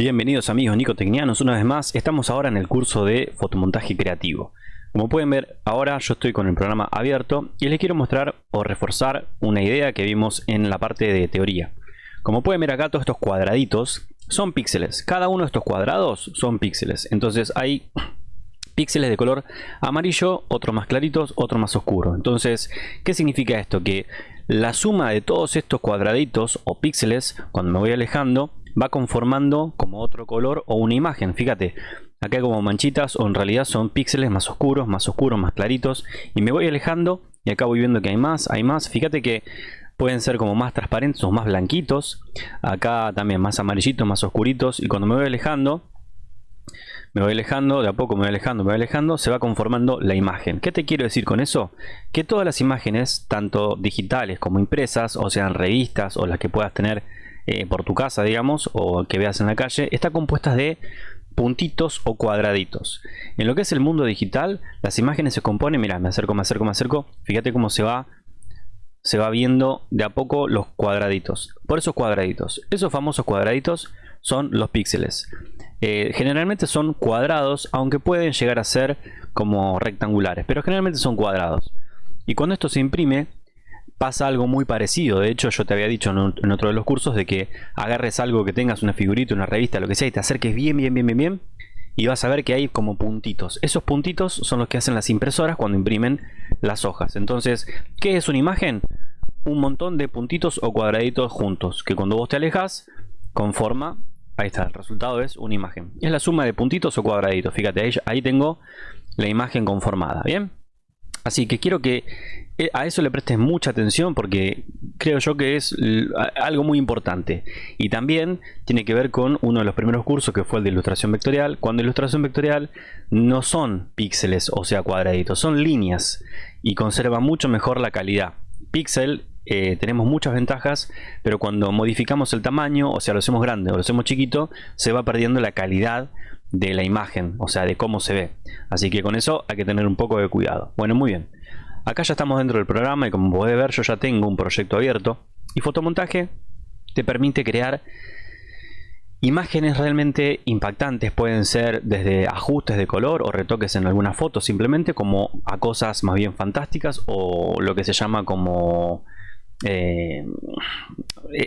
Bienvenidos amigos nicotecnianos, una vez más estamos ahora en el curso de fotomontaje creativo. Como pueden ver ahora yo estoy con el programa abierto y les quiero mostrar o reforzar una idea que vimos en la parte de teoría. Como pueden ver acá todos estos cuadraditos son píxeles, cada uno de estos cuadrados son píxeles, entonces hay píxeles de color amarillo, otros más claritos, otros más oscuros. Entonces, ¿qué significa esto? Que la suma de todos estos cuadraditos o píxeles, cuando me voy alejando, va conformando como otro color o una imagen. Fíjate, acá hay como manchitas o en realidad son píxeles más oscuros, más oscuros, más claritos. Y me voy alejando y acá voy viendo que hay más, hay más. Fíjate que pueden ser como más transparentes o más blanquitos. Acá también más amarillitos, más oscuritos. Y cuando me voy alejando, me voy alejando, de a poco me voy alejando, me voy alejando, se va conformando la imagen. ¿Qué te quiero decir con eso? Que todas las imágenes, tanto digitales como impresas, o sean revistas o las que puedas tener eh, por tu casa, digamos, o que veas en la calle, está compuesta de puntitos o cuadraditos. En lo que es el mundo digital, las imágenes se componen, mira, me acerco, me acerco, me acerco, fíjate cómo se va se va viendo de a poco los cuadraditos. Por esos cuadraditos, esos famosos cuadraditos son los píxeles. Eh, generalmente son cuadrados, aunque pueden llegar a ser como rectangulares, pero generalmente son cuadrados. Y cuando esto se imprime, pasa algo muy parecido. De hecho, yo te había dicho en, otro de los cursos de que agarres algo que tengas, una figurita, una revista, lo que sea, y te acerques bien, bien, bien, bien, bien, y vas a ver que hay como puntitos. Esos puntitos son los que hacen las impresoras cuando imprimen las hojas. Entonces, ¿qué es una imagen? Un montón de puntitos o cuadraditos juntos, que cuando vos te alejas, conforma, ahí está, el resultado es una imagen. Es la suma de puntitos o cuadraditos. Fíjate, ahí, ahí tengo la imagen conformada, ¿bien? Así que quiero que eh, a eso le prestes mucha atención porque creo yo que es algo muy importante. Y también tiene que ver con uno de los primeros cursos que fue el de ilustración vectorial. Cuando ilustración vectorial no son píxeles, o sea cuadraditos, son líneas y conserva mucho mejor la calidad. Píxel eh, tenemos muchas ventajas, pero cuando modificamos el tamaño, o sea lo hacemos grande o lo hacemos chiquito, se va perdiendo la calidad de la imagen, o sea, de cómo se ve. Así que con eso hay que tener un poco de cuidado. Bueno, muy bien. Acá ya estamos dentro del programa y como podés ver yo ya tengo un proyecto abierto. Y fotomontaje te permite crear imágenes realmente impactantes. Pueden ser desde ajustes de color o retoques en alguna foto simplemente como a cosas más bien fantásticas o lo que se llama como eh,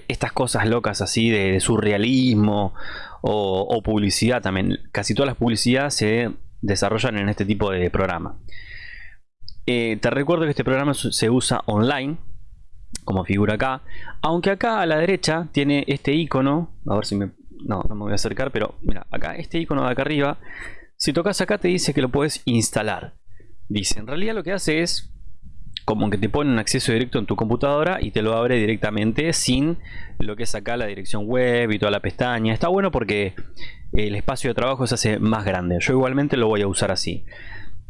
estas cosas locas así de, surrealismo o, publicidad también. Casi todas las publicidades se desarrollan en este tipo de programa. Eh, te recuerdo que este programa se usa online, como figura acá. Aunque acá a la derecha tiene este icono. A ver si me... No, no me voy a acercar, pero mira, acá, este icono de acá arriba. Si tocas acá te dice que lo puedes instalar. Dice, en realidad lo que hace es como que te pone un acceso directo en tu computadora y te lo abre directamente sin lo que es acá la dirección web y toda la pestaña. Está bueno porque el espacio de trabajo se hace más grande. Yo igualmente lo voy a usar así.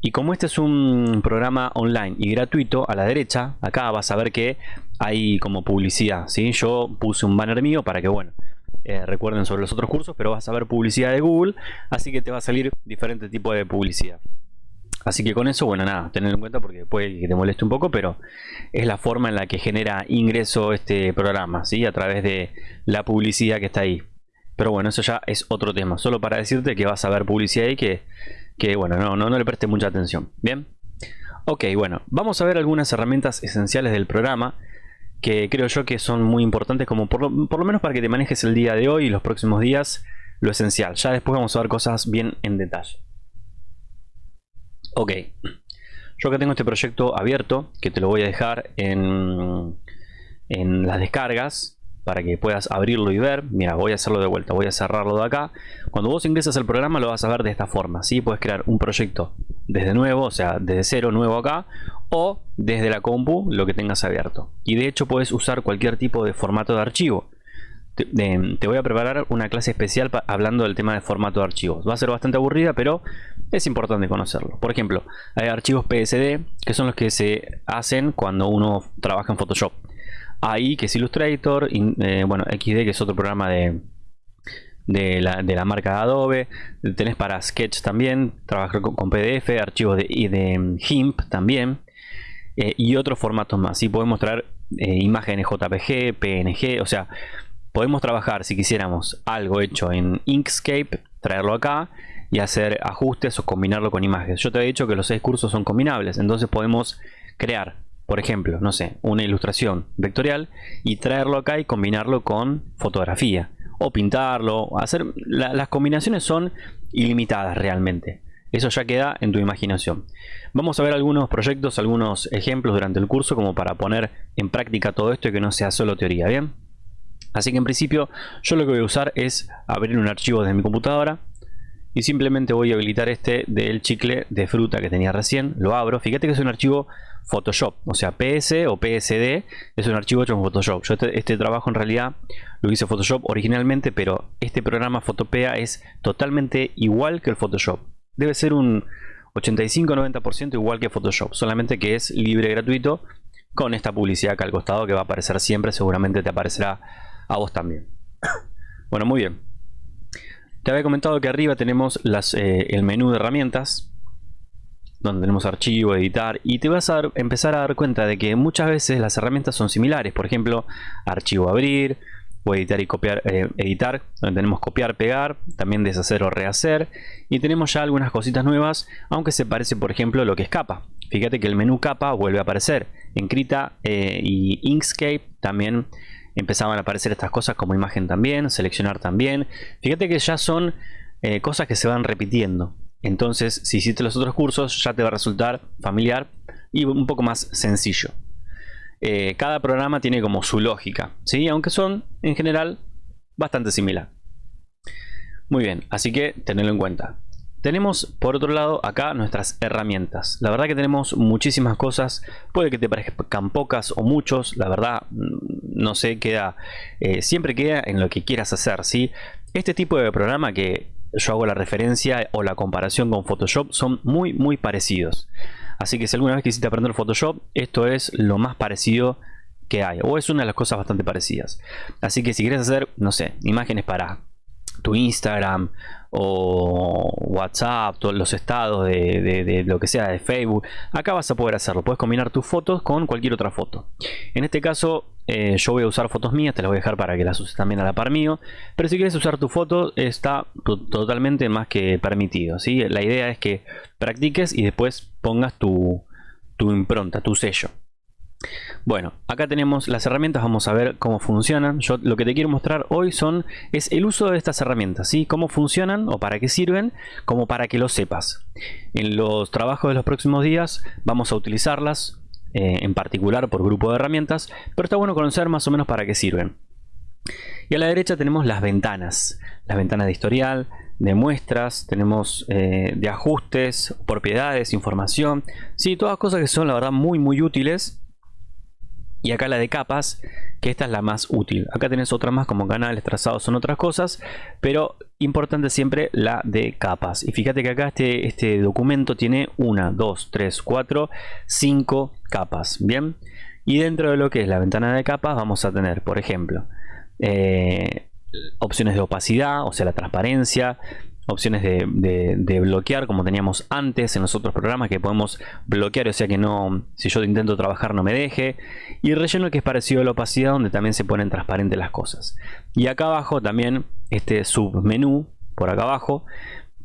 Y como este es un programa online y gratuito, a la derecha, acá vas a ver que hay como publicidad. ¿sí? Yo puse un banner mío para que, bueno, eh, recuerden sobre los otros cursos, pero vas a ver publicidad de Google, así que te va a salir diferente tipo de publicidad. Así que con eso, bueno, nada, tenerlo en cuenta porque puede que te moleste un poco, pero es la forma en la que genera ingreso este programa, ¿sí? A través de la publicidad que está ahí. Pero bueno, eso ya es otro tema. Solo para decirte que vas a ver publicidad y que, que bueno, no, no, no le preste mucha atención. ¿Bien? Ok, bueno, vamos a ver algunas herramientas esenciales del programa que creo yo que son muy importantes como por lo menos para que te manejes el día de hoy y los próximos días lo esencial. Ya después vamos a ver cosas bien en detalle. Ok, yo acá tengo este proyecto abierto que te lo voy a dejar en, en las descargas para que puedas abrirlo y ver. Mira, voy a hacerlo de vuelta, voy a cerrarlo de acá. Cuando vos ingresas al programa lo vas a ver de esta forma. ¿sí? Puedes crear un proyecto desde nuevo, o sea, desde cero nuevo acá, o desde la compu lo que tengas abierto. Y de hecho puedes usar cualquier tipo de formato de archivo te, voy a preparar una clase especial hablando del tema de formato de archivos. Va a ser bastante aburrida, pero es importante conocerlo. Por ejemplo, hay archivos PSD, que son los que se hacen cuando uno trabaja en Photoshop. AI, que es Illustrator, eh, bueno, XD, que es otro programa de, de, la, marca Adobe. Tenés para Sketch también, trabajar con, PDF, archivos de, de GIMP también. Eh, y otros formatos más. Y podemos traer eh, imágenes JPG, PNG, o sea, podemos trabajar si quisiéramos algo hecho en Inkscape, traerlo acá y hacer ajustes o combinarlo con imágenes. Yo te he dicho que los seis cursos son combinables, entonces podemos crear, por ejemplo, no sé, una ilustración vectorial y traerlo acá y combinarlo con fotografía o pintarlo, hacer las combinaciones son ilimitadas realmente. Eso ya queda en tu imaginación. Vamos a ver algunos proyectos, algunos ejemplos durante el curso como para poner en práctica todo esto y que no sea solo teoría, ¿bien? Así que en principio yo lo que voy a usar es abrir un archivo desde mi computadora y simplemente voy a habilitar este del chicle de fruta que tenía recién, lo abro, fíjate que es un archivo Photoshop, o sea PS o PSD es un archivo hecho en Photoshop. Yo este, este, trabajo en realidad lo hice Photoshop originalmente, pero este programa Photopea es totalmente igual que el Photoshop. Debe ser un 85-90% igual que Photoshop, solamente que es libre y gratuito con esta publicidad acá al costado que va a aparecer siempre, seguramente te aparecerá a vos también. bueno, muy bien. Te había comentado que arriba tenemos eh, el menú de herramientas donde tenemos archivo, editar y te vas a empezar a dar cuenta de que muchas veces las herramientas son similares, por ejemplo archivo abrir o editar y copiar, eh, editar, donde tenemos copiar, pegar, también deshacer o rehacer y tenemos ya algunas cositas nuevas, aunque se parece por ejemplo lo que es capa. Fíjate que el menú capa vuelve a aparecer en Krita eh, y Inkscape también empezaban a aparecer estas cosas como imagen también, seleccionar también. Fíjate que ya son eh, cosas que se van repitiendo. Entonces, si hiciste los otros cursos, ya te va a resultar familiar y un poco más sencillo. Eh, cada programa tiene como su lógica, ¿sí? aunque son en general bastante similar. Muy bien, así que tenedlo en cuenta. Tenemos por otro lado acá nuestras herramientas. La verdad que tenemos muchísimas cosas. Puede que te parezcan pocas o muchos. La verdad mm, no sé, queda eh, siempre queda en lo que quieras hacer. ¿sí? Este tipo de programa que yo hago la referencia o la comparación con Photoshop son muy muy parecidos. Así que si alguna vez quisiste aprender Photoshop, esto es lo más parecido que hay. O es una de las cosas bastante parecidas. Así que si quieres hacer, no sé, imágenes para tu Instagram o WhatsApp, todos los estados de, lo que sea de Facebook, acá vas a poder hacerlo. Puedes combinar tus fotos con cualquier otra foto. En este caso, eh, yo voy a usar fotos mías, te las voy a dejar para que las uses también a la par mío. Pero si quieres usar tu foto, está totalmente más que permitido. ¿sí? La idea es que practiques y después pongas tu, tu impronta, tu sello. Bueno, acá tenemos las herramientas, vamos a ver cómo funcionan. Yo lo que te quiero mostrar hoy son es el uso de estas herramientas, ¿sí? Cómo funcionan o para qué sirven, como para que lo sepas. En los trabajos de los próximos días vamos a utilizarlas, eh, en particular por grupo de herramientas, pero está bueno conocer más o menos para qué sirven. Y a la derecha tenemos las ventanas, las ventanas de historial, de muestras, tenemos eh, de ajustes, propiedades, información, sí, todas cosas que son la verdad muy muy útiles y acá la de capas que esta es la más útil. Acá tenés otra más como canales trazados son otras cosas pero importante siempre la de capas. Y fíjate que acá este, este documento tiene una, dos, tres, cuatro, cinco capas bien y dentro de lo que es la ventana de capas vamos a tener por ejemplo eh, opciones de opacidad o sea la transparencia opciones de, bloquear como teníamos antes en los otros programas que podemos bloquear o sea que no si yo intento trabajar no me deje. Y relleno que es parecido a la opacidad donde también se ponen transparentes las cosas. Y acá abajo también este submenú por acá abajo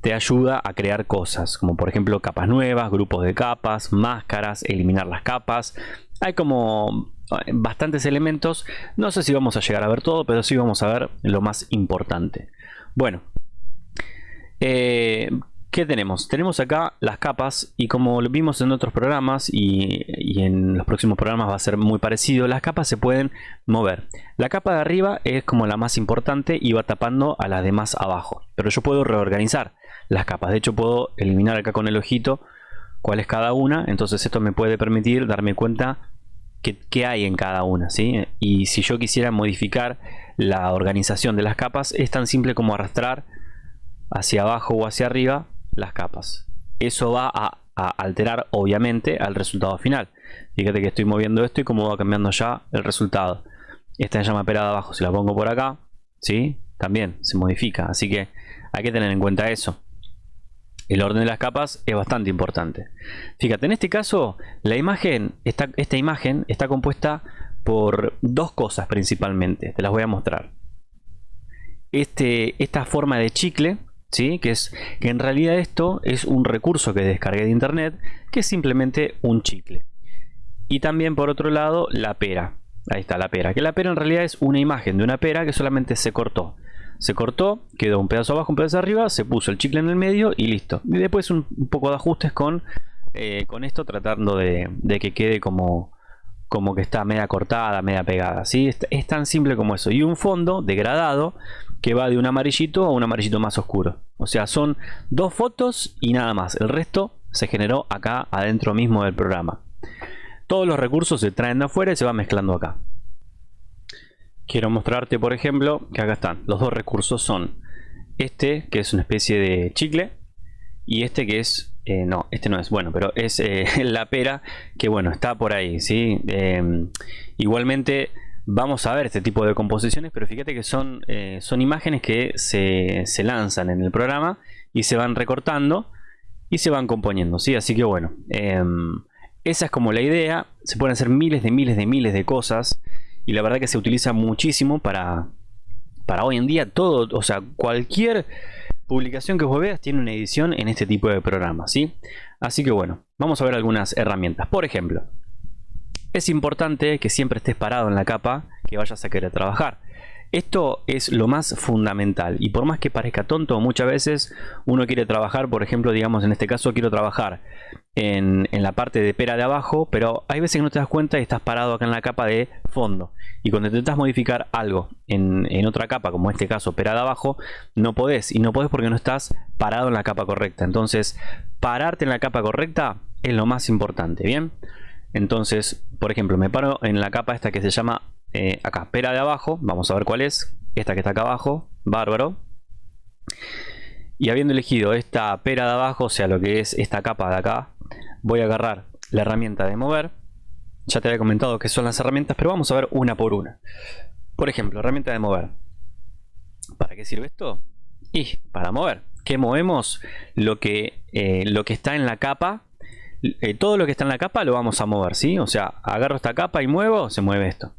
te ayuda a crear cosas como por ejemplo capas nuevas grupos de capas máscaras eliminar las capas. Hay como eh, bastantes elementos. No sé si vamos a llegar a ver todo pero sí vamos a ver lo más importante. Bueno eh, ¿Qué tenemos? Tenemos acá las capas y como lo vimos en otros programas y, en los próximos programas va a ser muy parecido, las capas se pueden mover. La capa de arriba es como la más importante y va tapando a las demás abajo. Pero yo puedo reorganizar las capas. De hecho puedo eliminar acá con el ojito cuál es cada una. Entonces esto me puede permitir darme cuenta qué hay en cada una. ¿sí? Y si yo quisiera modificar la organización de las capas es tan simple como arrastrar hacia abajo o hacia arriba las capas. Eso va a, alterar obviamente al resultado final. Fíjate que estoy moviendo esto y cómo va cambiando ya el resultado. Esta llama pelada abajo, si la pongo por acá, ¿sí? también se modifica. Así que hay que tener en cuenta eso. El orden de las capas es bastante importante. Fíjate, en este caso, la imagen, esta imagen está compuesta por dos cosas principalmente. Te las voy a mostrar. este, esta forma de chicle, ¿sí? que, es, que en realidad esto es un recurso que descargué de internet, que es simplemente un chicle. Y también por otro lado la pera. Ahí está la pera. Que la pera en realidad es una imagen de una pera que solamente se cortó. Se cortó, quedó un pedazo abajo, un pedazo arriba, se puso el chicle en el medio y listo. Y después un, poco de ajustes con, eh, con esto tratando de, que quede como, como que está media cortada, media pegada. ¿sí? Es, tan simple como eso. Y un fondo degradado que va de un amarillito a un amarillito más oscuro. O sea, son dos fotos y nada más. El resto se generó acá adentro mismo del programa. Todos los recursos se traen de afuera y se van mezclando acá. Quiero mostrarte, por ejemplo, que acá están. Los dos recursos son este, que es una especie de chicle, y este que es... Eh, no, este no es bueno, pero es eh, la pera, que bueno, está por ahí, ¿sí? Em, igualmente vamos a ver este tipo de composiciones, pero fíjate que son, eh, son imágenes que se, se, lanzan en el programa y se van recortando y se van componiendo, ¿sí? Así que bueno, esa es como la idea. Se pueden hacer miles de miles de miles de cosas. Y la verdad que se utiliza muchísimo para, para hoy en día todo. O sea, cualquier publicación que vos veas tiene una edición en este tipo de programas. ¿sí? Así que bueno, vamos a ver algunas herramientas. Por ejemplo, es importante que siempre estés parado en la capa que vayas a querer trabajar. Esto es lo más fundamental y por más que parezca tonto, muchas veces uno quiere trabajar, por ejemplo, digamos en este caso quiero trabajar en, la parte de pera de abajo, pero hay veces que no te das cuenta y estás parado acá en la capa de fondo. Y cuando intentas modificar algo en, otra capa, como en este caso pera de abajo, no podés. Y no podés porque no estás parado en la capa correcta. Entonces, pararte en la capa correcta es lo más importante, ¿bien? Entonces, por ejemplo, me paro en la capa esta que se llama eh, acá, pera de abajo. Vamos a ver cuál es. Esta que está acá abajo. Bárbaro. Y habiendo elegido esta pera de abajo, o sea, lo que es esta capa de acá, voy a agarrar la herramienta de mover. Ya te había comentado que son las herramientas, pero vamos a ver una por una. Por ejemplo, herramienta de mover. ¿Para qué sirve esto? Y para mover. ¿Qué movemos? Lo que, eh, lo que está en la capa. Eh, todo lo que está en la capa lo vamos a mover, ¿sí? O sea, agarro esta capa y muevo, se mueve esto.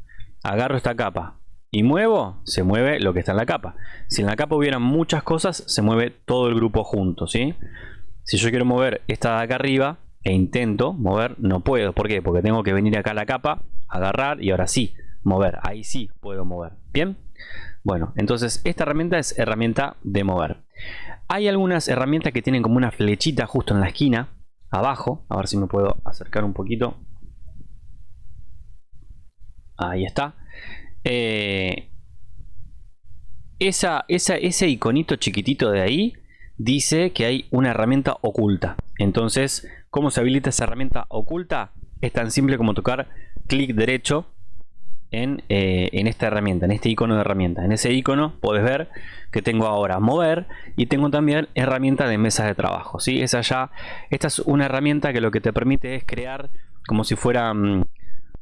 Agarro esta capa y muevo, se mueve lo que está en la capa. Si en la capa hubieran muchas cosas, se mueve todo el grupo junto, ¿sí? Si yo quiero mover esta de acá arriba e intento mover, no puedo. ¿Por qué? Porque tengo que venir acá a la capa, agarrar y ahora sí, mover. Ahí sí puedo mover. ¿Bien? Bueno, entonces esta herramienta es herramienta de mover. Hay algunas herramientas que tienen como una flechita justo en la esquina, abajo. A ver si me puedo acercar un poquito. Ahí está. Eh, esa, ese iconito chiquitito de ahí dice que hay una herramienta oculta. Entonces, ¿cómo se habilita esa herramienta oculta? Es tan simple como tocar clic derecho en, eh, en, esta herramienta, en este icono de herramienta. En ese icono puedes ver que tengo ahora mover y tengo también herramienta de mesa de trabajo. ¿sí? Esa ya, esta es una herramienta que lo que te permite es crear como si fueran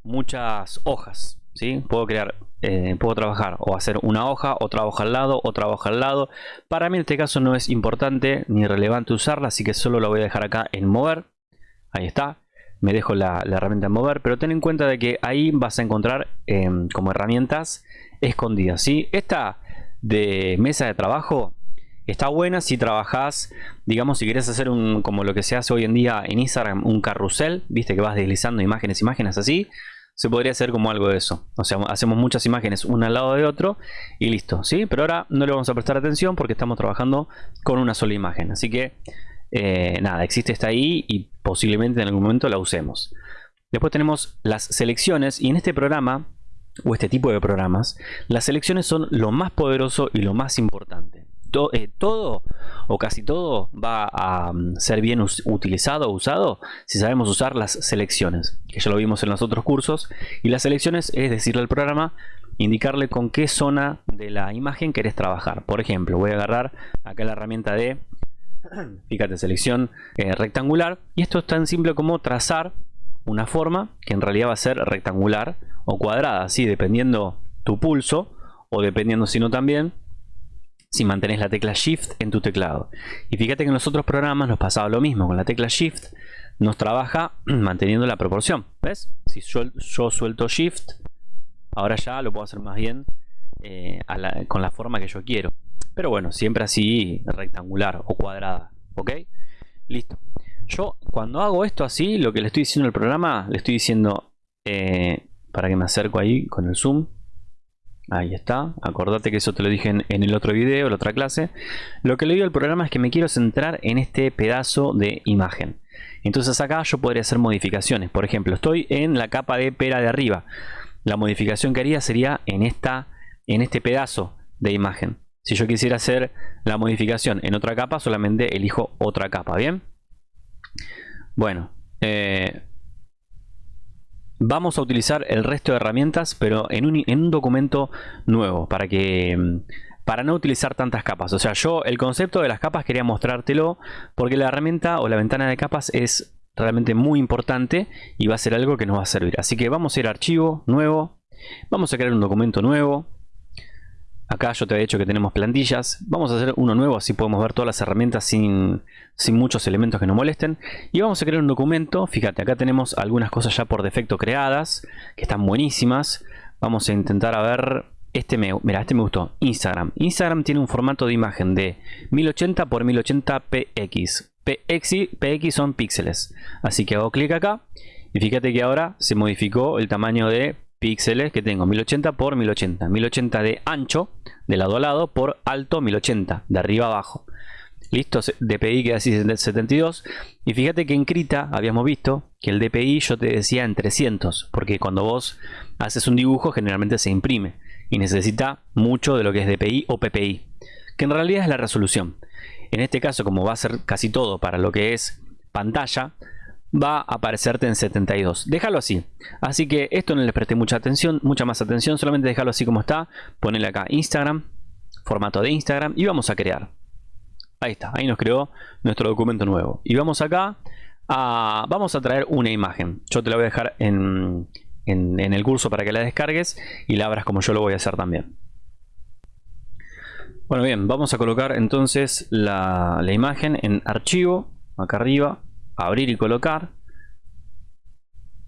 muchas hojas. ¿sí? Puedo crear, eh, puedo trabajar o hacer una hoja, otra hoja al lado, otra hoja al lado. Para mí en este caso no es importante ni relevante usarla, así que solo la voy a dejar acá en mover. Ahí está. Me dejo la, herramienta en mover, pero ten en cuenta de que ahí vas a encontrar em, como herramientas escondidas. ¿sí? Esta de mesa de trabajo está buena si trabajas, digamos, si quieres hacer un, como lo que se hace hoy en día en Instagram, un carrusel, viste que vas deslizando imágenes, imágenes así se podría hacer como algo de eso. O sea, hacemos muchas imágenes una al lado de otro y listo, ¿sí? Pero ahora no le vamos a prestar atención porque estamos trabajando con una sola imagen. Así que, eh, nada, existe esta ahí y posiblemente en algún momento la usemos. Después tenemos las selecciones y en este programa, o este tipo de programas, las selecciones son lo más poderoso y lo más importante. Eh, todo o casi todo va a mm, ser bien utilizado o usado si sabemos usar las selecciones, que ya lo vimos en los otros cursos. Y las selecciones es decirle al programa, indicarle con qué zona de la imagen querés trabajar. Por ejemplo, voy a agarrar acá la herramienta de, fíjate, selección eh, rectangular. Y esto es tan simple como trazar una forma que en realidad va a ser rectangular o cuadrada, así dependiendo tu pulso o dependiendo si no también si mantenés la tecla Shift en tu teclado. Y fíjate que en los otros programas nos pasaba lo mismo. Con la tecla Shift nos trabaja manteniendo la proporción. ¿Ves? Si yo, suelto Shift, ahora ya lo puedo hacer más bien eh, con la forma que yo quiero. Pero bueno, siempre así rectangular o cuadrada. ¿Ok? Listo. Yo cuando hago esto así, lo que le estoy diciendo al programa, le estoy diciendo, eh, para que me acerco ahí con el zoom. Ahí está. Acordate que eso te lo dije en, el otro video, la otra clase. Lo que le digo al programa es que me quiero centrar en este pedazo de imagen. Entonces acá yo podría hacer modificaciones. Por ejemplo, estoy en la capa de pera de arriba. La modificación que haría sería en, esta, en este pedazo de imagen. Si yo quisiera hacer la modificación en otra capa, solamente elijo otra capa, ¿bien? Bueno, eh, vamos a utilizar el resto de herramientas, pero en un, en un documento nuevo, para que para no utilizar tantas capas. O sea, yo el concepto de las capas quería mostrártelo porque la herramienta o la ventana de capas es realmente muy importante y va a ser algo que nos va a servir. Así que vamos a ir a archivo, nuevo, vamos a crear un documento nuevo, Acá yo te había dicho que tenemos plantillas. Vamos a hacer uno nuevo, así podemos ver todas las herramientas sin, sin muchos elementos que nos molesten. Y vamos a crear un documento. Fíjate, acá tenemos algunas cosas ya por defecto creadas, que están buenísimas. Vamos a intentar a ver... Este me, mira, este me gustó. Instagram. Instagram tiene un formato de imagen de 1080 x 1080 px. PX, PX son píxeles. Así que hago clic acá. Y fíjate que ahora se modificó el tamaño de píxeles que tengo 1080 por 1080 1080 de ancho de lado a lado por alto 1080 de arriba a abajo listo DPI queda así 72 y fíjate que en Krita habíamos visto que el DPI yo te decía en 300 porque cuando vos haces un dibujo generalmente se imprime y necesita mucho de lo que es DPI o PPI que en realidad es la resolución en este caso como va a ser casi todo para lo que es pantalla va a aparecerte en 72. Déjalo así. Así que esto no le presté mucha atención, mucha más atención. Solamente déjalo así como está. Ponele acá Instagram, formato de Instagram y vamos a crear. Ahí está, ahí nos creó nuestro documento nuevo. Y vamos acá a, vamos a traer una imagen. Yo te la voy a dejar en, en, el curso para que la descargues y la abras como yo lo voy a hacer también. Bueno bien, vamos a colocar entonces la, la imagen en archivo, acá arriba, abrir y colocar.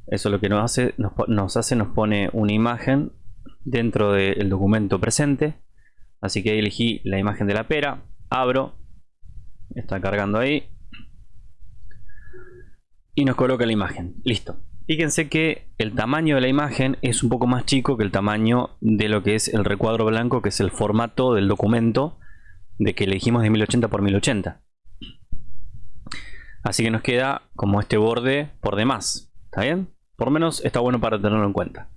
Eso lo que nos hace, nos, hace, nos pone una imagen dentro del documento presente. Así que elegí la imagen de la pera, abro, está cargando ahí. Y nos coloca la imagen, listo. Fíjense que el tamaño de la imagen es un poco más chico que el tamaño de lo que es el recuadro blanco, que es el formato del documento de que elegimos de 1080 por 1080. Así que nos queda como este borde por demás. ¿Está bien? Por menos está bueno para tenerlo en cuenta.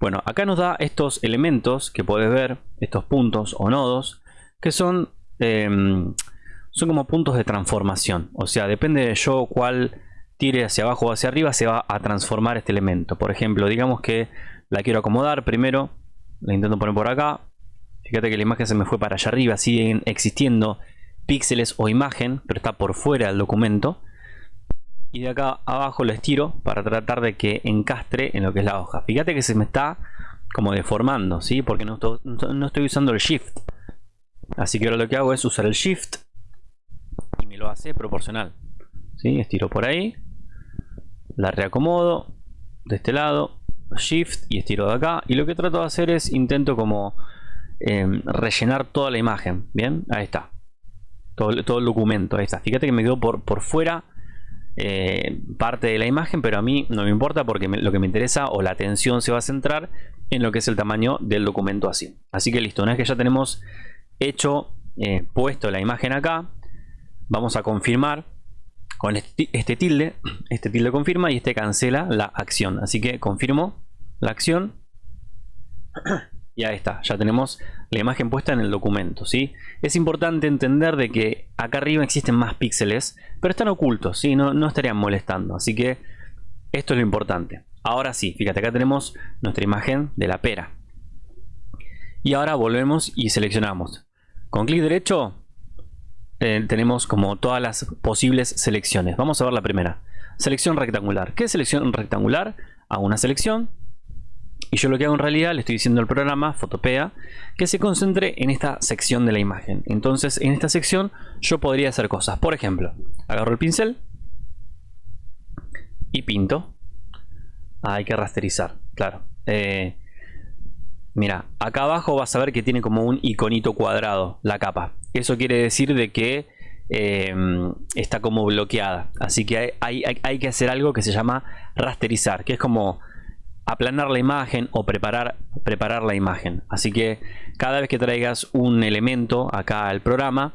Bueno, acá nos da estos elementos que puedes ver, estos puntos o nodos, que son, em, son como puntos de transformación. O sea, depende de yo cuál tire hacia abajo o hacia arriba, se va a transformar este elemento. Por ejemplo, digamos que la quiero acomodar primero, la intento poner por acá. Fíjate que la imagen se me fue para allá arriba, siguen existiendo píxeles o imagen, pero está por fuera del documento y de acá abajo lo estiro para tratar de que encastre en lo que es la hoja fíjate que se me está como deformando ¿sí? porque no no estoy usando el shift así que ahora lo que hago es usar el shift lo hace proporcional ¿sí? estiro por ahí la reacomodo de este lado shift y estiro de acá y lo que trato de hacer es intento como em, rellenar toda la imagen bien ahí está todo, todo el documento ahí está fíjate que me quedó por, por fuera eh, parte de la imagen, pero a mí no me importa porque lo que me interesa o la atención se va a centrar en lo que es el tamaño del documento así. Así que listo, una vez que ya tenemos hecho, eh, puesto la imagen acá, vamos a confirmar con este, este, tilde, este tilde confirma y este cancela la acción. Así que confirmo la acción y ahí está, ya tenemos la imagen puesta en el documento. ¿sí? Es importante entender de que acá arriba existen más píxeles, pero están ocultos, ¿sí? no, no estarían molestando. Así que esto es lo importante. Ahora sí, fíjate, acá tenemos nuestra imagen de la pera. Y ahora volvemos y seleccionamos. Con clic derecho eh, tenemos como todas las posibles selecciones. Vamos a ver la primera. Selección rectangular. ¿Qué es selección rectangular? Hago una selección, y yo lo que hago en realidad, le estoy diciendo al programa, Fotopea, que se concentre en esta sección de la imagen. Entonces, en esta sección yo podría hacer cosas. Por ejemplo, agarro el pincel y pinto. Ah, hay que rasterizar, claro. Eh, Mira, acá abajo vas a ver que tiene como un iconito cuadrado la capa. Eso quiere decir de que eh, está como bloqueada. Así que hay, que hacer algo que se llama rasterizar, que es como aplanar la imagen o preparar, preparar la imagen. Así que cada vez que traigas un elemento acá al programa,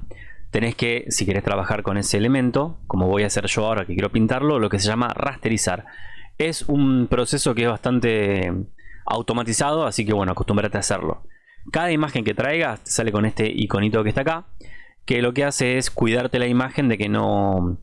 tenés que, si querés trabajar con ese elemento, como voy a hacer yo ahora que quiero pintarlo, lo que se llama rasterizar. Es un proceso que es bastante automatizado, así que bueno, acostúmbrate a hacerlo. Cada imagen que traigas sale con este iconito que está acá, que lo que hace es cuidarte la imagen de que no,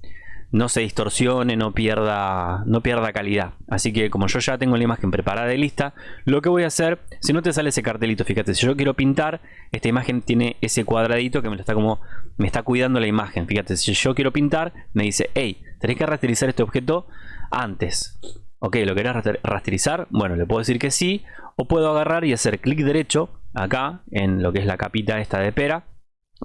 no se distorsione, no pierda, no pierda calidad. Así que como yo ya tengo la imagen preparada y lista, lo que voy a hacer, si no te sale ese cartelito, fíjate, si yo quiero pintar, esta imagen tiene ese cuadradito que me está como, me está cuidando la imagen. Fíjate, si yo quiero pintar, me dice, hey, tenés que rasterizar este objeto antes. Ok, ¿lo querés rasterizar? Bueno, le puedo decir que sí, o puedo agarrar y hacer clic derecho acá, en lo que es la capita esta de pera,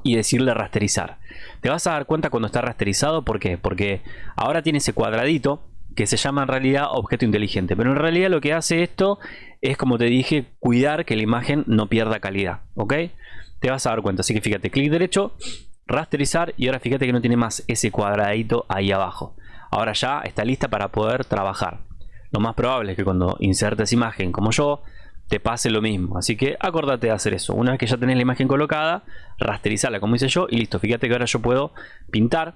y decirle rasterizar. Te vas a dar cuenta cuando está rasterizado, ¿por qué? Porque ahora tiene ese cuadradito que se llama en realidad objeto inteligente. Pero en realidad lo que hace esto es, como te dije, cuidar que la imagen no pierda calidad. ¿Ok? Te vas a dar cuenta. Así que fíjate, clic derecho, rasterizar y ahora fíjate que no tiene más ese cuadradito ahí abajo. Ahora ya está lista para poder trabajar. Lo más probable es que cuando insertes imagen como yo, te pase lo mismo. Así que acordate de hacer eso. Una vez que ya tenés la imagen colocada, rasterizarla como hice yo y listo. Fíjate que ahora yo puedo pintar.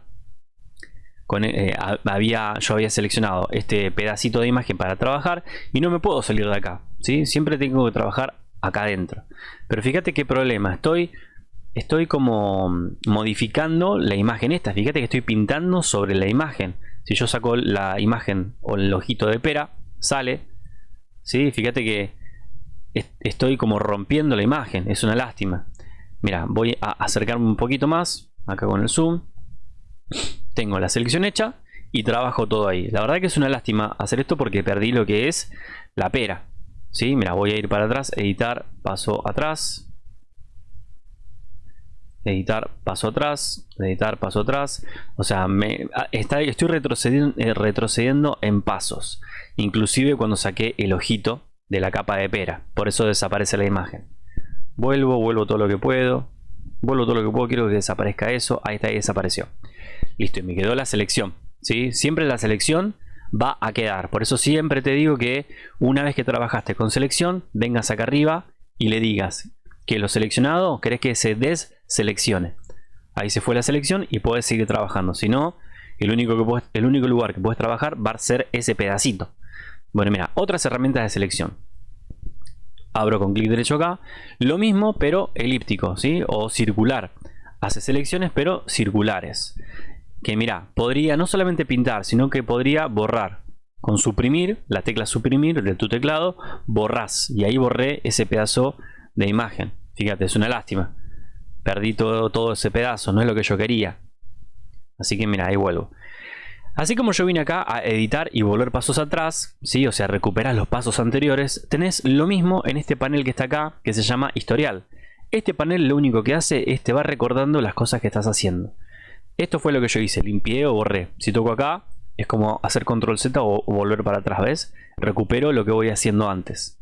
Con, eh, había, yo había seleccionado este pedacito de imagen para trabajar y no me puedo salir de acá. ¿sí? Siempre tengo que trabajar acá adentro. Pero fíjate qué problema. Estoy, estoy como modificando la imagen esta. Fíjate que estoy pintando sobre la imagen. Si yo saco la imagen o el ojito de pera, sale. ¿sí? Fíjate que estoy como rompiendo la imagen. Es una lástima. Mira, voy a acercarme un poquito más. Acá con el zoom. Tengo la selección hecha y trabajo todo ahí. La verdad que es una lástima hacer esto porque perdí lo que es la pera. ¿Sí? Mira, voy a ir para atrás, editar, paso atrás. Editar, paso atrás, editar, paso atrás. O sea, me, está, estoy retrocediendo, eh, retrocediendo en pasos. Inclusive cuando saqué el ojito de la capa de pera. Por eso desaparece la imagen. Vuelvo, vuelvo todo lo que puedo. Vuelvo todo lo que puedo, quiero que desaparezca eso. Ahí está, ahí desapareció. Listo, y me quedó la selección. ¿sí? Siempre la selección va a quedar. Por eso siempre te digo que una vez que trabajaste con selección, vengas acá arriba y le digas que lo seleccionado querés que se deseleccione. Ahí se fue la selección y puedes seguir trabajando. Si no, el único, que el único lugar que puedes trabajar va a ser ese pedacito. Bueno, mira, otras herramientas de selección. Abro con clic derecho acá. Lo mismo, pero elíptico, ¿sí? O circular. Hace selecciones, pero circulares. Que mira, podría no solamente pintar, sino que podría borrar. Con suprimir, la tecla suprimir de tu teclado, borras. Y ahí borré ese pedazo de imagen. Fíjate, es una lástima. Perdí todo, todo ese pedazo, no es lo que yo quería. Así que mira, ahí vuelvo. Así como yo vine acá a editar y volver pasos atrás, ¿sí? o sea, recuperar los pasos anteriores, tenés lo mismo en este panel que está acá, que se llama historial. Este panel lo único que hace es te va recordando las cosas que estás haciendo. Esto fue lo que yo hice, limpié o borré. Si toco acá, es como hacer control Z o, volver para atrás, ¿ves? Recupero lo que voy haciendo antes.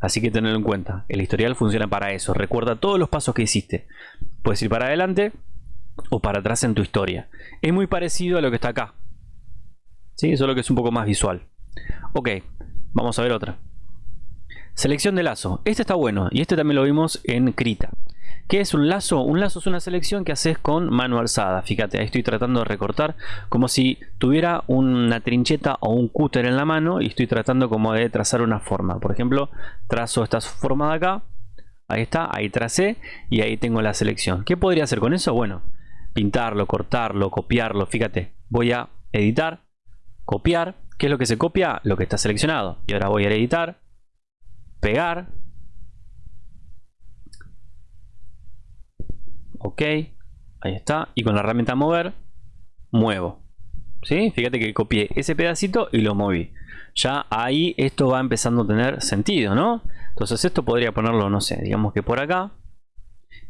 Así que tenedlo en cuenta, el historial funciona para eso, recuerda todos los pasos que hiciste. Puedes ir para adelante o para atrás en tu historia. Es muy parecido a lo que está acá, ¿sí? solo que es un poco más visual. Ok, vamos a ver otra. Selección de lazo. Este está bueno y este también lo vimos en Krita. ¿Qué es un lazo? Un lazo es una selección que haces con mano alzada. Fíjate, ahí estoy tratando de recortar como si tuviera una trincheta o un cúter en la mano y estoy tratando como de trazar una forma. Por ejemplo, trazo esta forma de acá. Ahí está, ahí tracé y ahí tengo la selección. ¿Qué podría hacer con eso? Bueno, pintarlo, cortarlo, copiarlo. Fíjate, voy a editar, copiar. ¿Qué es lo que se copia? Lo que está seleccionado. Y ahora voy a editar, pegar. Ok, ahí está. Y con la herramienta mover, muevo. ¿Sí? Fíjate que copié ese pedacito y lo moví. Ya ahí esto va empezando a tener sentido, ¿no? Entonces esto podría ponerlo, no sé, digamos que por acá.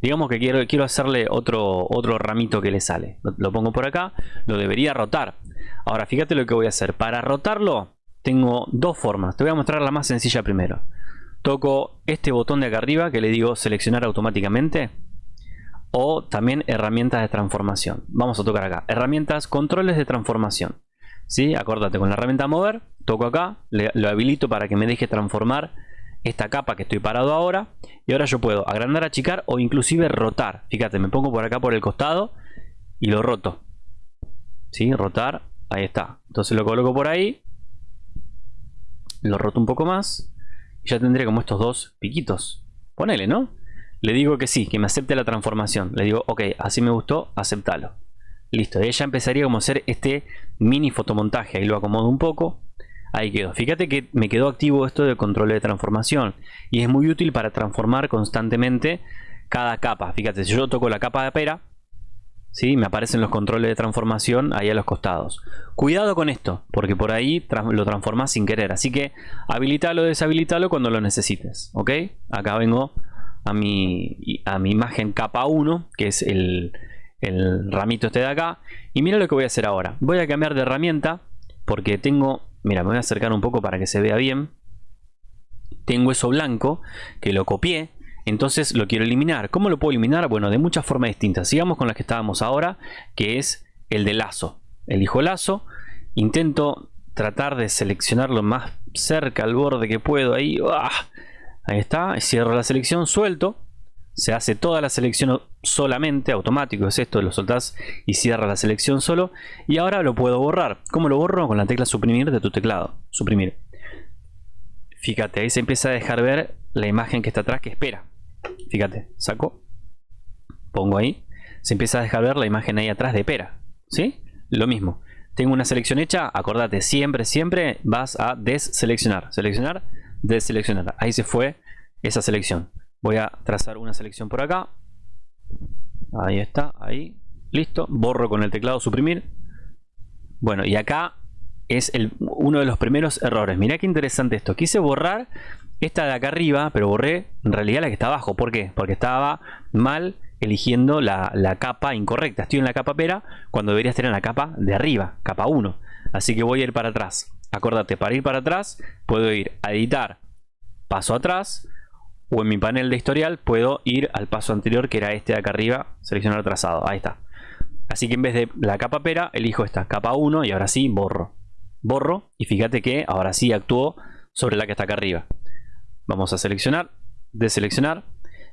Digamos que quiero, quiero hacerle otro, otro ramito que le sale. lo pongo por acá. Lo debería rotar. Ahora fíjate lo que voy a hacer. Para rotarlo tengo dos formas. Te voy a mostrar la más sencilla primero. toco este botón de acá arriba que le digo seleccionar automáticamente o también herramientas de transformación. Vamos a tocar acá, herramientas, controles de transformación. ¿Sí? Acordate, con la herramienta mover, toco acá, lo habilito para que me deje transformar esta capa que estoy parado ahora. Y ahora yo puedo agrandar, achicar o inclusive rotar. Fíjate, me pongo por acá por el costado y lo roto. ¿Sí? Rotar, ahí está. Entonces lo coloco por ahí. Lo roto un poco más. Y ya tendré como estos dos piquitos. Ponele, ¿no? Le digo que sí, que me acepte la transformación. Le digo, ok, así me gustó, aceptalo. Listo, ella empezaría como a hacer este mini fotomontaje. Ahí lo acomodo un poco. Ahí quedó. Fíjate que me quedó activo esto de control de transformación. Y es muy útil para transformar constantemente cada capa. Fíjate, si yo toco la capa de pera, ¿sí? me aparecen los controles de transformación ahí a los costados. Cuidado con esto, porque por ahí lo transformas sin querer. Así que habilitalo, deshabilitalo cuando lo necesites. ¿Ok? Acá vengo a mi, a mi imagen capa 1, que es el, el ramito este de acá. Y mira lo que voy a hacer ahora. Voy a cambiar de herramienta porque tengo... Mira, me voy a acercar un poco para que se vea bien. Tengo eso blanco que lo copié. Entonces lo quiero eliminar. ¿Cómo lo puedo eliminar? Bueno, de muchas formas distintas. Sigamos con las que estábamos ahora, que es el de lazo. Elijo lazo. Intento tratar de seleccionarlo más cerca al borde que puedo. Ahí, ahí está. Cierro la selección, suelto se hace toda la selección solamente, automático es esto, lo soltás y cierra la selección solo. Y ahora lo puedo borrar. ¿Cómo lo borro? Con la tecla suprimir de tu teclado. Suprimir. Fíjate, ahí se empieza a dejar ver la imagen que está atrás que espera. Fíjate, saco, pongo ahí, se empieza a dejar ver la imagen ahí atrás de pera. ¿Sí? Lo mismo. Tengo una selección hecha, acordate, siempre, siempre vas a deseleccionar. Seleccionar, deseleccionar. Ahí se fue esa selección. Voy a trazar una selección por acá. Ahí está, ahí. Listo. Borro con el teclado suprimir. Bueno, y acá es el, uno de los primeros errores. Mirá qué interesante esto. Quise borrar esta de acá arriba, pero borré en realidad la que está abajo. ¿Por qué? Porque estaba mal eligiendo la, la, capa incorrecta. Estoy en la capa pera cuando debería estar en la capa de arriba, capa 1. Así que voy a ir para atrás. Acordate, para ir para atrás puedo ir a editar, paso atrás, o en mi panel de historial puedo ir al paso anterior que era este de acá arriba, seleccionar trazado, ahí está. Así que en vez de la capa pera, elijo esta capa 1 y ahora sí borro. Borro y fíjate que ahora sí actuó sobre la que está acá arriba. Vamos a seleccionar, deseleccionar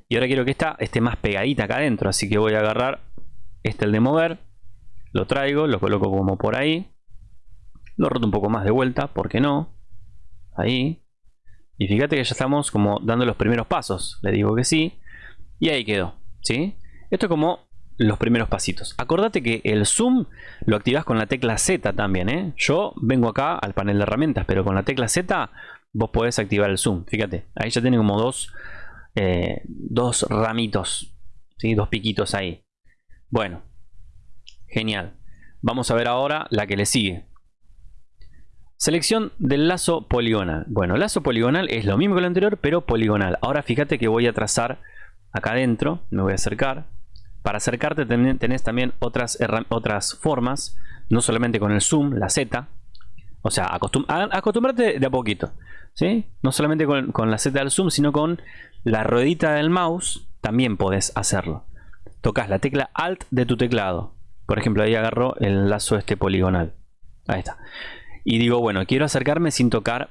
y ahora quiero que esta esté más pegadita acá adentro, así que voy a agarrar este el de mover, lo traigo, lo coloco como por ahí, lo roto un poco más de vuelta, ¿por qué no? Ahí, y fíjate que ya estamos como dando los primeros pasos. Le digo que sí. Y ahí quedó. ¿sí? Esto es como los primeros pasitos. Acordate que el zoom lo activas con la tecla Z también. ¿eh? Yo vengo acá al panel de herramientas, pero con la tecla Z vos podés activar el zoom. Fíjate, ahí ya tiene como dos, eh, dos ramitos, ¿sí? dos piquitos ahí. Bueno, genial. Vamos a ver ahora la que le sigue. Selección del lazo poligonal. Bueno, lazo poligonal es lo mismo que lo anterior, pero poligonal. Ahora fíjate que voy a trazar acá adentro, me voy a acercar. Para acercarte tenés también otras, otras formas, no solamente con el zoom, la Z. O sea, acostum acostumbrate de a poquito. ¿sí? No solamente con, con la Z del zoom, sino con la ruedita del mouse, también podés hacerlo. Tocas la tecla Alt de tu teclado. Por ejemplo, ahí agarro el lazo este poligonal. Ahí está y digo, bueno, quiero acercarme sin tocar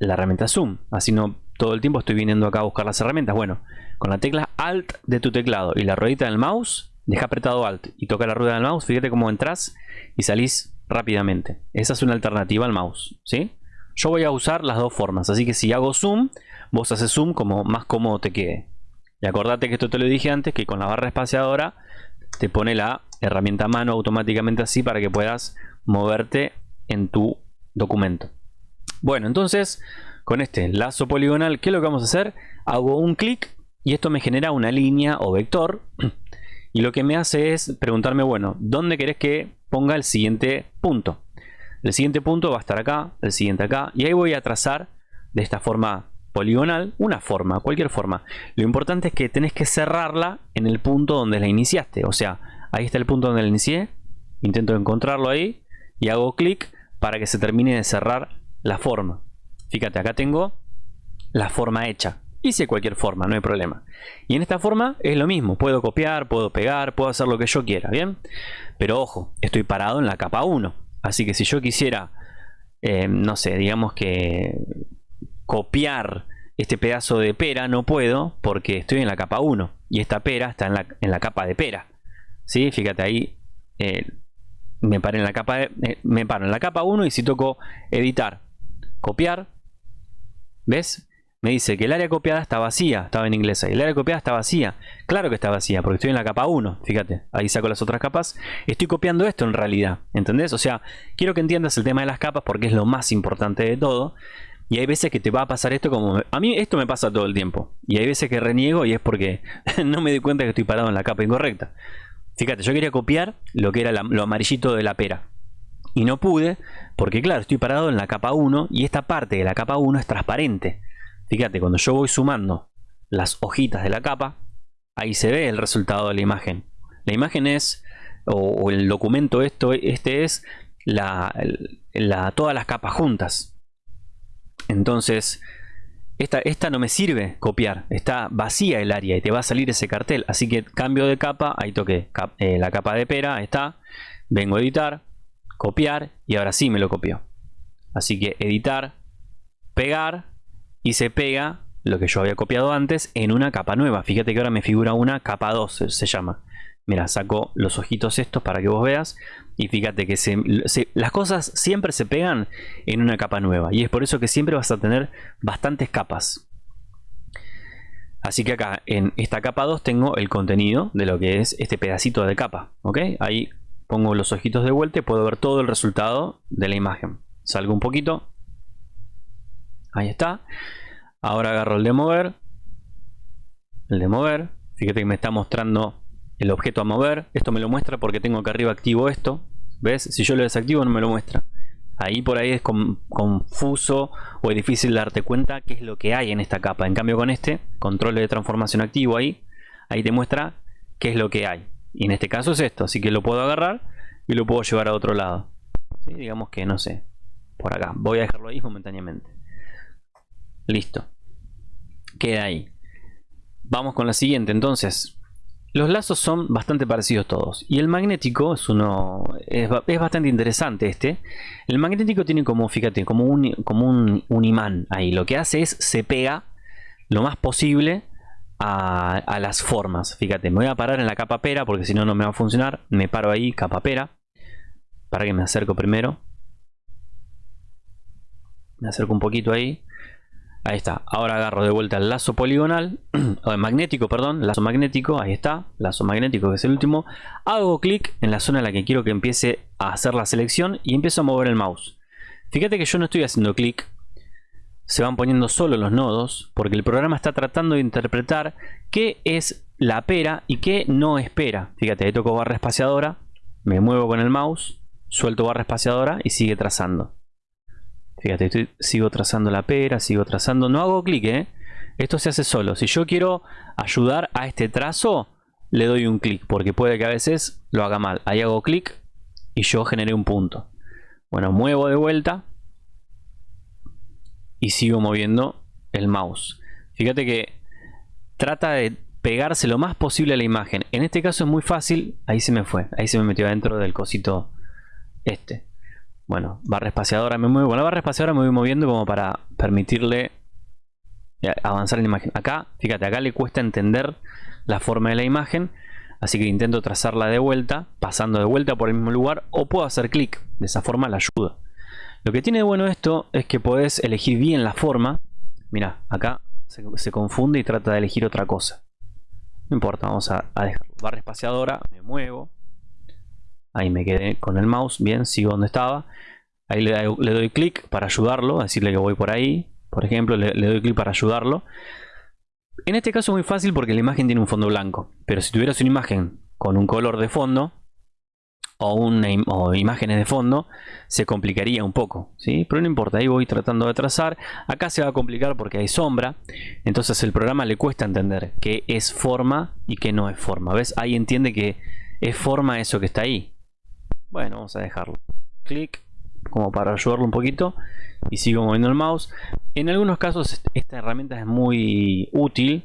la herramienta zoom. Así no todo el tiempo estoy viniendo acá a buscar las herramientas. Bueno, con la tecla Alt de tu teclado y la ruedita del mouse, deja apretado Alt y toca la rueda del mouse. Fíjate cómo entras y salís rápidamente. Esa es una alternativa al mouse, ¿sí? Yo voy a usar las dos formas, así que si hago zoom, vos haces zoom como más cómodo te quede. Y acordate que esto te lo dije antes, que con la barra espaciadora te pone la herramienta mano automáticamente así para que puedas moverte en tu documento. Bueno, entonces con este lazo poligonal, ¿qué es lo que vamos a hacer? Hago un clic y esto me genera una línea o vector. Y lo que me hace es preguntarme, bueno, ¿dónde querés que ponga el siguiente punto? El siguiente punto va a estar acá, el siguiente acá. Y ahí voy a trazar de esta forma poligonal una forma, cualquier forma. Lo importante es que tenés que cerrarla en el punto donde la iniciaste. O sea, ahí está el punto donde la inicié. Intento encontrarlo ahí y hago clic para que se termine de cerrar la forma. Fíjate, acá tengo la forma hecha. Hice cualquier forma, no hay problema. Y en esta forma es lo mismo. Puedo copiar, puedo pegar, puedo hacer lo que yo quiera, ¿bien? Pero ojo, estoy parado en la capa 1. Así que si yo quisiera, eh, no sé, digamos que copiar este pedazo de pera, no puedo porque estoy en la capa 1. Y esta pera está en la, capa de pera. ¿Sí? Fíjate ahí, eh, me, paré en la capa eh, me paro en la capa 1 y si toco editar, copiar, ¿ves? Me dice que el área copiada está vacía, estaba en inglés ahí. El área copiada está vacía. Claro que está vacía, porque estoy en la capa 1. Fíjate, ahí saco las otras capas. Estoy copiando esto en realidad, ¿entendés? O sea, quiero que entiendas el tema de las capas porque es lo más importante de todo. Y hay veces que te va a pasar esto como... A mí esto me pasa todo el tiempo. Y hay veces que reniego y es porque no me di cuenta que estoy parado en la capa incorrecta. Fíjate, yo quería copiar lo que era lo amarillito de la pera. Y no pude porque claro, estoy parado en la capa 1 y esta parte de la capa 1 es transparente. Fíjate, cuando yo voy sumando las hojitas de la capa, ahí se ve el resultado de la imagen. La imagen es, o, el documento esto, este es la, todas las capas juntas. Entonces, esta, no me sirve copiar, está vacía el área y te va a salir ese cartel. Así que cambio de capa, ahí toqué eh, la capa de pera, está. Vengo a editar, copiar y ahora sí me lo copió. Así que editar, pegar y se pega lo que yo había copiado antes en una capa nueva. Fíjate que ahora me figura una capa 2, se llama. Mira, saco los ojitos estos para que vos veas. Y fíjate que las cosas siempre se pegan en una capa nueva. Y es por eso que siempre vas a tener bastantes capas. Así que acá en esta capa 2 tengo el contenido de lo que es este pedacito de capa. ¿Ok? Ahí pongo los ojitos de vuelta y puedo ver todo el resultado de la imagen. Salgo un poquito. Ahí está. Ahora agarro el de mover. El de mover. Fíjate que me está mostrando el objeto a mover. Esto me lo muestra porque tengo acá arriba activo esto. ¿Ves? Si yo lo desactivo no me lo muestra. Ahí por ahí es confuso o es difícil darte cuenta qué es lo que hay en esta capa. En cambio con este, control de transformación activo ahí, ahí te muestra qué es lo que hay. Y en este caso es esto, así que lo puedo agarrar y lo puedo llevar a otro lado. Digamos que no sé, por acá. Voy a dejarlo ahí momentáneamente. Listo. Queda ahí. Vamos con la siguiente entonces. Los lazos son bastante parecidos todos. Y el magnético es uno. Es, bastante interesante este. El magnético tiene como, fíjate, como un, como un, imán ahí. Lo que hace es se pega lo más posible a, a, las formas. Fíjate, me voy a parar en la capa pera porque si no, no me va a funcionar. Me paro ahí, capa pera. Para que me acerco primero. Me acerco un poquito ahí. Ahí está. Ahora agarro de vuelta el lazo poligonal, o el magnético, perdón, lazo magnético, ahí está, lazo magnético que es el último. Hago clic en la zona en la que quiero que empiece a hacer la selección y empiezo a mover el mouse. Fíjate que yo no estoy haciendo clic, se van poniendo solo los nodos, porque el programa está tratando de interpretar qué es la pera y qué no espera. Fíjate, ahí toco barra espaciadora, me muevo con el mouse, suelto barra espaciadora y sigue trazando. Fíjate, sigo trazando la pera, sigo trazando. No hago clic, ¿eh? Esto se hace solo. Si yo quiero ayudar a este trazo, le doy un clic, porque puede que a veces lo haga mal. Ahí hago clic y yo generé un punto. Bueno, muevo de vuelta y sigo moviendo el mouse. Fíjate que trata de pegarse lo más posible a la imagen. En este caso es muy fácil. Ahí se me fue. Ahí se me metió adentro del cosito este. Bueno, barra espaciadora me muevo. Con la barra espaciadora me voy moviendo como para permitirle eh, avanzar en la imagen. Acá, fíjate, acá le cuesta entender la forma de la imagen. Así que intento trazarla de vuelta, pasando de vuelta por el mismo lugar. O puedo hacer clic. De esa forma la ayuda. Lo que tiene de bueno esto es que podés elegir bien la forma. Mira, acá se, confunde y trata de elegir otra cosa. No importa, vamos a, a dejar barra espaciadora. Me muevo. Ahí me quedé con el mouse, bien, sigo donde estaba. Ahí le, doy clic para ayudarlo, decirle que voy por ahí. Por ejemplo, le, doy clic para ayudarlo. En este caso es muy fácil porque la imagen tiene un fondo blanco. Pero si tuvieras una imagen con un color de fondo o, una, o imágenes de fondo, se complicaría un poco. ¿sí? Pero no importa, ahí voy tratando de trazar. Acá se va a complicar porque hay sombra. Entonces el programa le cuesta entender qué es forma y qué no es forma. ¿Ves? Ahí entiende que es forma eso que está ahí. Bueno, vamos a dejarlo. Clic, como para ayudarlo un poquito. y sigo moviendo el mouse. En algunos casos esta herramienta es muy útil,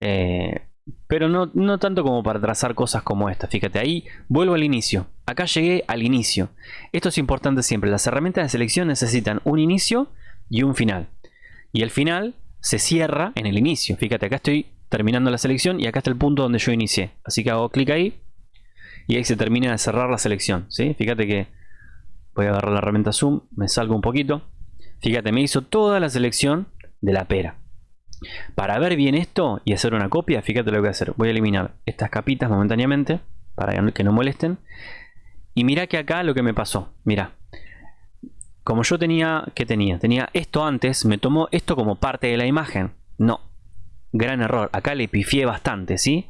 eh, pero no, no, tanto como para trazar cosas como esta. Fíjate, ahí vuelvo al inicio. Acá llegué al inicio. Esto es importante siempre. Las herramientas de selección necesitan un inicio y un final. Y el final se cierra en el inicio. Fíjate, acá estoy terminando la selección y acá está el punto donde yo inicié. Así que hago clic ahí y ahí se termina de cerrar la selección. ¿sí? Fíjate que voy a agarrar la herramienta zoom, me salgo un poquito. Fíjate, me hizo toda la selección de la pera. Para ver bien esto y hacer una copia, fíjate lo que voy a hacer. Voy a eliminar estas capitas momentáneamente para que no molesten. Y mira que acá lo que me pasó. Mira. Como yo tenía, ¿qué tenía? Tenía esto antes, me tomó esto como parte de la imagen. No. Gran error. Acá le pifié bastante, ¿sí?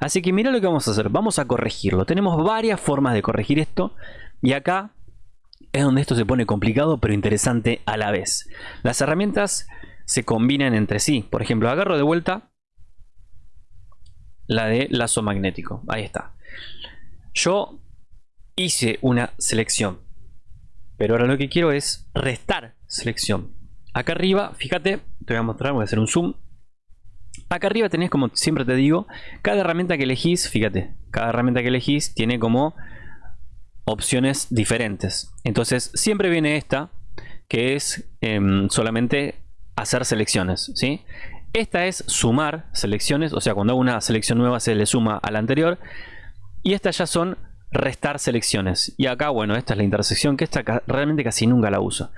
Así que mira lo que vamos a hacer. Vamos a corregirlo. Tenemos varias formas de corregir esto. Y acá es donde esto se pone complicado pero interesante a la vez. Las herramientas se combinan entre sí. Por ejemplo, agarro de vuelta la de lazo magnético. Ahí está. Yo hice una selección. Pero ahora lo que quiero es restar selección. Acá arriba, fíjate, te voy a mostrar, voy a hacer un zoom. Acá arriba tenés, como siempre te digo, cada herramienta que elegís, fíjate, cada herramienta que elegís tiene como opciones diferentes. Entonces siempre viene esta, que es em, solamente hacer selecciones. ¿sí? Esta es sumar selecciones, o sea, cuando hago una selección nueva se le suma a la anterior. Y estas ya son restar selecciones. Y acá, bueno, esta es la intersección, que esta realmente casi nunca la uso.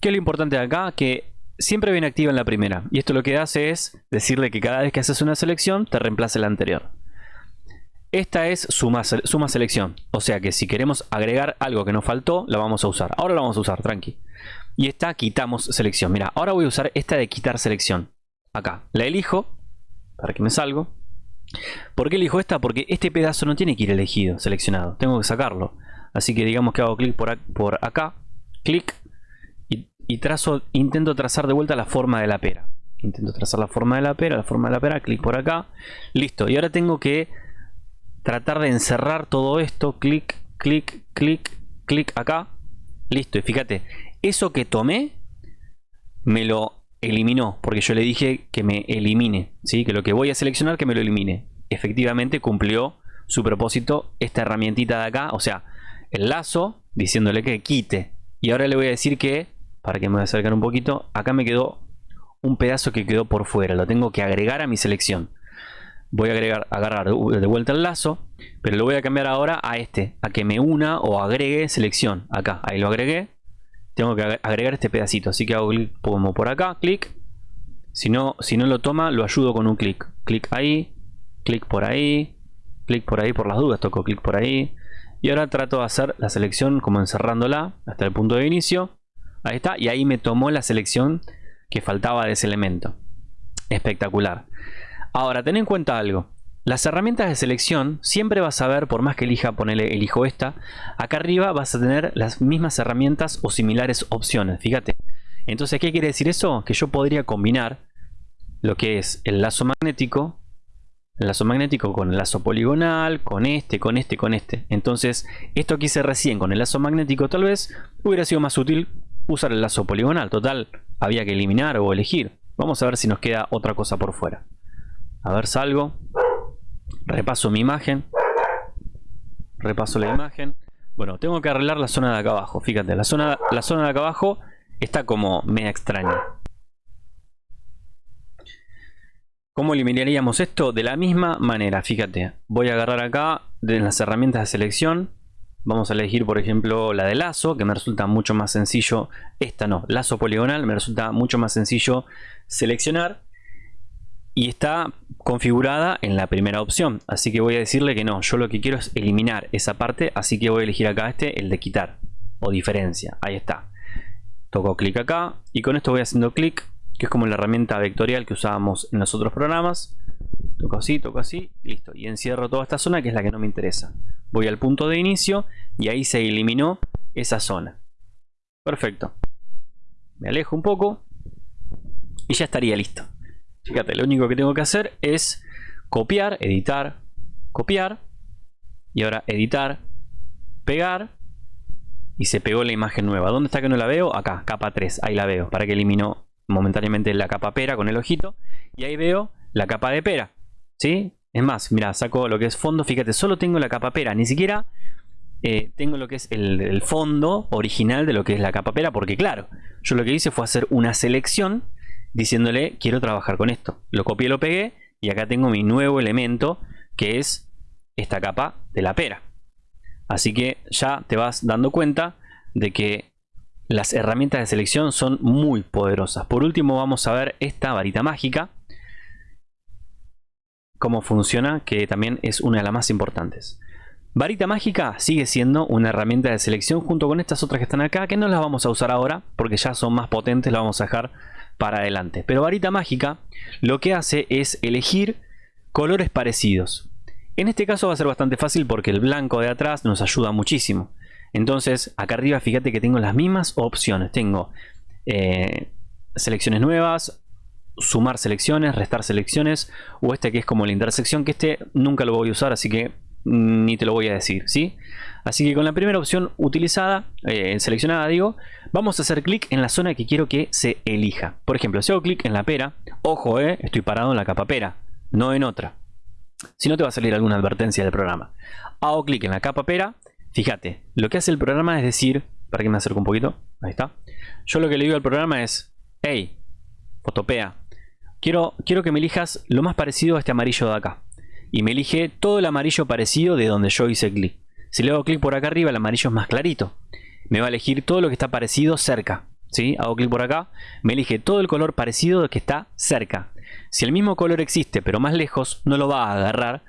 ¿Qué es lo importante de acá? Que siempre viene activa en la primera. Y esto lo que hace es decirle que cada vez que haces una selección, te reemplace la anterior. Esta es suma, selección. O sea que si queremos agregar algo que nos faltó, la vamos a usar. Ahora la vamos a usar, tranqui. Y esta quitamos selección. Mira, ahora voy a usar esta de quitar selección. Acá. La elijo. Para que me salgo. ¿Por qué elijo esta? Porque este pedazo no tiene que ir elegido, seleccionado. Tengo que sacarlo. Así que digamos que hago clic por, por acá. Clic. Y, trazo, intento trazar de vuelta la forma de la pera. Intento trazar la forma de la pera, la forma de la pera. Clic por acá. Listo. Y ahora tengo que tratar de encerrar todo esto. Clic, clic, clic, clic acá. Listo. Y fíjate, eso que tomé me lo eliminó, porque yo le dije que me elimine, ¿sí? que lo que voy a seleccionar que me lo elimine. Efectivamente cumplió su propósito esta herramientita de acá, o sea, el lazo, diciéndole que quite. Y ahora le voy a decir que, para que me voy a acercar un poquito, acá me quedó un pedazo que quedó por fuera, lo tengo que agregar a mi selección. Voy a agregar, agarrar de vuelta el lazo, pero lo voy a cambiar ahora a este, a que me una o agregue selección. Acá, ahí lo agregué, tengo que agregar este pedacito. Así que hago clic como por acá, clic. Si no, si no lo toma, lo ayudo con un clic. Clic ahí, clic por ahí, clic por ahí por las dudas, toco clic por ahí. Y ahora trato de hacer la selección como encerrándola hasta el punto de inicio. Ahí está, y ahí me tomó la selección que faltaba de ese elemento. Espectacular. Ahora, ten en cuenta algo. Las herramientas de selección siempre vas a ver, por más que elija ponerle elijo esta, acá arriba vas a tener las mismas herramientas o similares opciones, fíjate. Entonces, ¿qué quiere decir eso? Que yo podría combinar lo que es el lazo magnético, el lazo magnético con el lazo poligonal, con este, con este, con este. Entonces, esto que hice recién con el lazo magnético tal vez hubiera sido más útil usar el lazo poligonal. Total, había que eliminar o elegir. Vamos a ver si nos queda otra cosa por fuera. A ver, salgo repaso mi imagen repaso la imagen bueno tengo que arreglar la zona de acá abajo fíjate la zona, la zona de acá abajo está como media extraña ¿Cómo eliminaríamos esto? De la misma manera, fíjate, voy a agarrar acá de las herramientas de selección, vamos a elegir por ejemplo la de lazo, que me resulta mucho más sencillo, esta no, lazo poligonal, me resulta mucho más sencillo seleccionar y está configurada en la primera opción. Así que voy a decirle que no yo lo que quiero es eliminar esa parte así que voy a elegir acá este el de quitar o diferencia. Ahí está. Toco clic acá y con esto voy haciendo clic que es como la herramienta vectorial que usábamos en los otros programas toco así, toco así, listo y encierro toda esta zona que es la que no me interesa voy al punto de inicio y ahí se eliminó esa zona perfecto me alejo un poco y ya estaría listo Fíjate, lo único que tengo que hacer es copiar, editar, copiar. Y ahora editar, pegar. y se pegó la imagen nueva. ¿Dónde está que no la veo? Acá, capa 3, ahí la veo, para que eliminó momentáneamente la capa pera con el ojito. Y ahí veo la capa de pera, ¿sí? Es más, mira, saco lo que es fondo, fíjate, solo tengo la capa pera, ni siquiera eh, tengo lo que es el, fondo original de lo que es la capa pera, porque claro, yo lo que hice fue hacer una selección diciéndole quiero trabajar con esto. Lo copié, lo pegué y acá tengo mi nuevo elemento que es esta capa de la pera. Así que ya te vas dando cuenta de que las herramientas de selección son muy poderosas. Por último vamos a ver esta varita mágica. Cómo funciona, que también es una de las más importantes. Varita mágica sigue siendo una herramienta de selección junto con estas otras que están acá, que no las vamos a usar ahora porque ya son más potentes, las vamos a dejar para adelante. Pero varita mágica lo que hace es elegir colores parecidos. En este caso va a ser bastante fácil porque el blanco de atrás nos ayuda muchísimo. Entonces acá arriba fíjate que tengo las mismas opciones. Tengo eh, selecciones nuevas, sumar selecciones, restar selecciones o este que es como la intersección que este nunca lo voy a usar así que ni te lo voy a decir, ¿sí? Así que con la primera opción utilizada, eh, seleccionada digo, vamos a hacer clic en la zona que quiero que se elija. Por ejemplo, si hago clic en la pera, ojo, eh, estoy parado en la capa pera, no en otra. Si no te va a salir alguna advertencia del programa. Hago clic en la capa pera. Fíjate, lo que hace el programa es decir, para que me acerque un poquito, ahí está. Yo lo que le digo al programa es, hey, fotopea, quiero, quiero que me elijas lo más parecido a este amarillo de acá. Y me elige todo el amarillo parecido de donde yo hice clic. Si le hago clic por acá arriba, el amarillo es más clarito. Me va a elegir todo lo que está parecido cerca. ¿sí? Hago clic por acá, me elige todo el color parecido que está cerca. Si el mismo color existe pero más lejos, no lo va a agarrar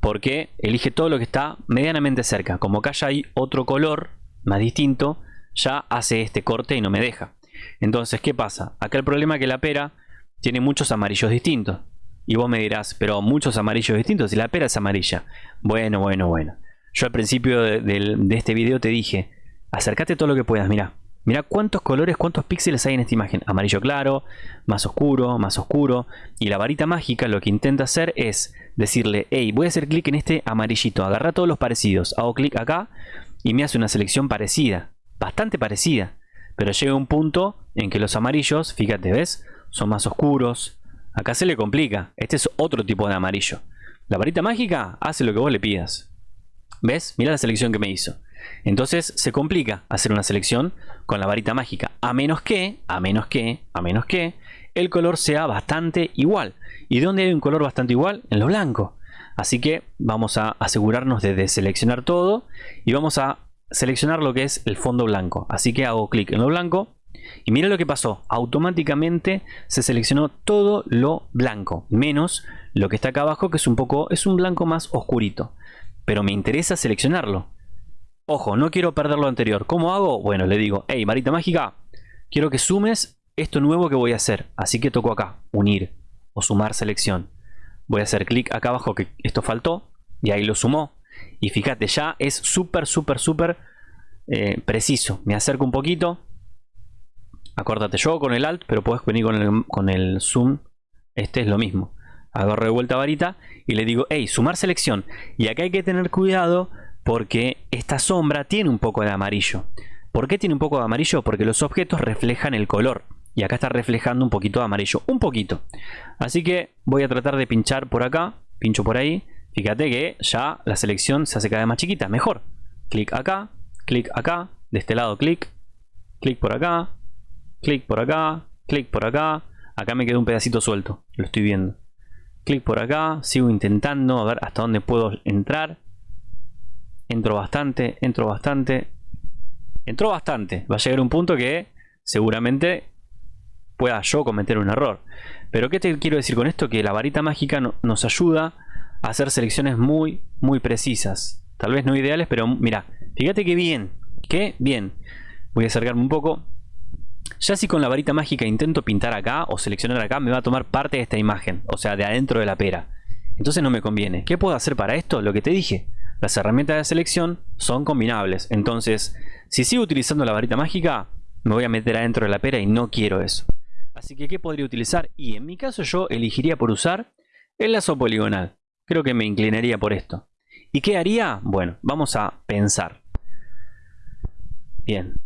porque elige todo lo que está medianamente cerca. Como acá ya hay otro color más distinto, ya hace este corte y no me deja. Entonces, ¿qué pasa? Acá el problema es que la pera tiene muchos amarillos distintos. Y vos me dirás, pero muchos amarillos distintos y la pera es amarilla. Bueno, bueno, bueno. Yo al principio de, de este video te dije, acércate todo lo que puedas, mira. Mira cuántos colores, cuántos píxeles hay en esta imagen. Amarillo claro, más oscuro, más oscuro. Y la varita mágica lo que intenta hacer es decirle, hey, voy a hacer clic en este amarillito. Agarra todos los parecidos. Hago clic acá y me hace una selección parecida. Bastante parecida. Pero llega un punto en que los amarillos, fíjate, ¿ves? Son más oscuros. Acá se le complica. Este es otro tipo de amarillo. La varita mágica hace lo que vos le pidas. ¿Ves? Mira la selección que me hizo. Entonces se complica hacer una selección con la varita mágica, a menos que, a menos que, a menos que el color sea bastante igual. ¿Y dónde hay un color bastante igual? En lo blanco. Así que vamos a asegurarnos de deseleccionar todo y vamos a seleccionar lo que es el fondo blanco. Así que hago clic en lo blanco y mira lo que pasó. Automáticamente se seleccionó todo lo blanco, menos lo que está acá abajo que es un poco, es un blanco más oscurito. Pero me interesa seleccionarlo. Ojo, no quiero perder lo anterior. ¿Cómo hago? Bueno, le digo, hey, varita mágica, quiero que sumes esto nuevo que voy a hacer. Así que toco acá, unir o sumar selección. Voy a hacer clic acá abajo que esto faltó y ahí lo sumó. Y fíjate, ya es súper, súper, súper eh, preciso. Me acerco un poquito. Acórdate yo con el Alt, pero puedes venir con el, con el Zoom. Este es lo mismo. Agarro de vuelta varita y le digo, hey, sumar selección. Y acá hay que tener cuidado porque esta sombra tiene un poco de amarillo. ¿Por qué tiene un poco de amarillo? Porque los objetos reflejan el color. Y acá está reflejando un poquito de amarillo. Un poquito. Así que voy a tratar de pinchar por acá. Pincho por ahí. Fíjate que ya la selección se hace cada vez más chiquita. Mejor. Clic acá. Clic acá. De este lado clic. Clic por acá. Clic por acá. Clic por acá. Acá me quedó un pedacito suelto. Lo estoy viendo. Clic por acá. Sigo intentando a ver hasta dónde puedo entrar. Entro bastante, entro bastante. Entró bastante. Va a llegar un punto que seguramente pueda yo cometer un error. Pero ¿qué te quiero decir con esto? Que la varita mágica nos ayuda a hacer selecciones muy, muy precisas. Tal vez no ideales, pero mira, fíjate que bien, que bien. Voy a acercarme un poco. Ya si con la varita mágica intento pintar acá o seleccionar acá, me va a tomar parte de esta imagen, o sea, de adentro de la pera. Entonces no me conviene. ¿Qué puedo hacer para esto? Lo que te dije. Las herramientas de selección son combinables. Entonces, si sigo utilizando la varita mágica, me voy a meter adentro de la pera y no quiero eso. Así que, ¿qué podría utilizar? Y en mi caso yo elegiría por usar el lazo poligonal. Creo que me inclinaría por esto. ¿Y qué haría? Bueno, vamos a pensar. Bien.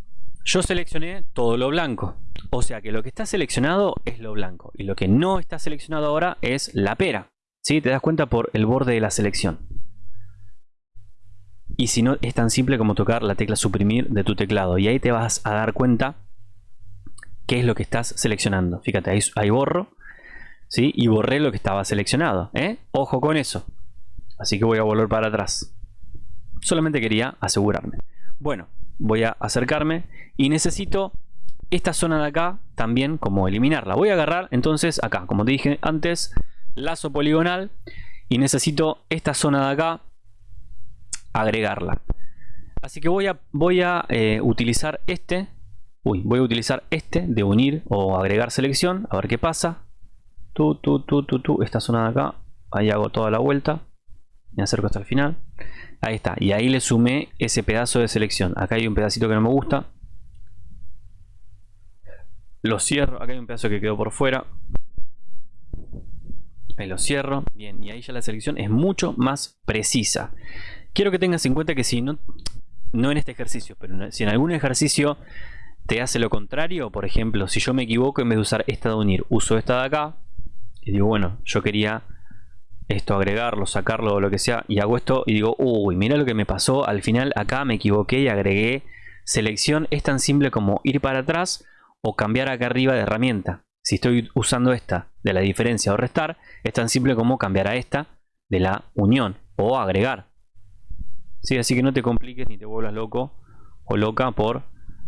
Yo seleccioné todo lo blanco. O sea que lo que está seleccionado es lo blanco. Y lo que no está seleccionado ahora es la pera. ¿Sí? Te das cuenta por el borde de la selección. Y si no, es tan simple como tocar la tecla suprimir de tu teclado. Y ahí te vas a dar cuenta qué es lo que estás seleccionando. Fíjate, ahí, borro. ¿sí? Y borré lo que estaba seleccionado. ¿eh? Ojo con eso. Así que voy a volver para atrás. Solamente quería asegurarme. Bueno, voy a acercarme y necesito esta zona de acá también como eliminarla. Voy a agarrar entonces acá, como te dije antes, lazo poligonal y necesito esta zona de acá agregarla. Así que voy a, voy a eh, utilizar este, uy, voy a utilizar este de unir o agregar selección, a ver qué pasa. Tú, tú, tú, tú, tú, esta zona de acá, ahí hago toda la vuelta, me acerco hasta el final. Ahí está, y ahí le sumé ese pedazo de selección. Acá hay un pedacito que no me gusta. Lo cierro, acá hay un pedazo que quedó por fuera. Ahí lo cierro, bien, y ahí ya la selección es mucho más precisa. Quiero que tengas en cuenta que si no, no en este ejercicio, pero si en algún ejercicio te hace lo contrario, por ejemplo, si yo me equivoco en vez de usar esta de unir, uso esta de acá, y digo, bueno, yo quería esto agregarlo, sacarlo o lo que sea, y hago esto y digo, uy, mira lo que me pasó, al final acá me equivoqué y agregué selección, es tan simple como ir para atrás o cambiar acá arriba de herramienta. Si estoy usando esta de la diferencia o restar, es tan simple como cambiar a esta de la unión o agregar. ¿Sí? Así que no te compliques ni te vuelvas loco o loca por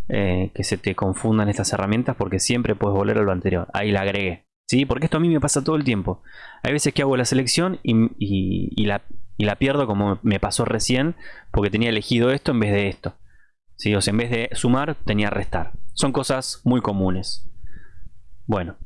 eh, que se te confundan estas herramientas porque siempre puedes volver a lo anterior. Ahí la agregué. ¿Sí? Porque esto a mí me pasa todo el tiempo. Hay veces que hago la selección y, la, la, pierdo como me pasó recién porque tenía elegido esto en vez de esto. ¿Sí? O sea, en vez de sumar tenía restar. Son cosas muy comunes. Bueno.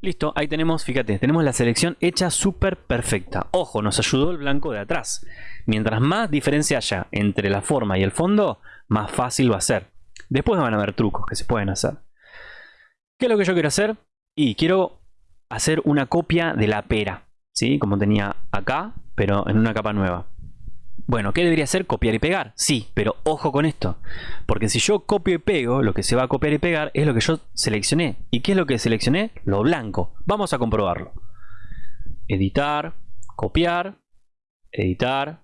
Listo, ahí tenemos, fíjate, tenemos la selección hecha súper perfecta. Ojo, nos ayudó el blanco de atrás. Mientras más diferencia haya entre la forma y el fondo, más fácil va a ser. Después van a haber trucos que se pueden hacer. ¿Qué es lo que yo quiero hacer? Y quiero hacer una copia de la pera, ¿sí? Como tenía acá, pero en una capa nueva. Bueno, ¿qué debería hacer? Copiar y pegar. Sí, pero ojo con esto. Porque si yo copio y pego, lo que se va a copiar y pegar es lo que yo seleccioné. ¿Y qué es lo que seleccioné? Lo blanco. Vamos a comprobarlo. Editar, copiar, editar,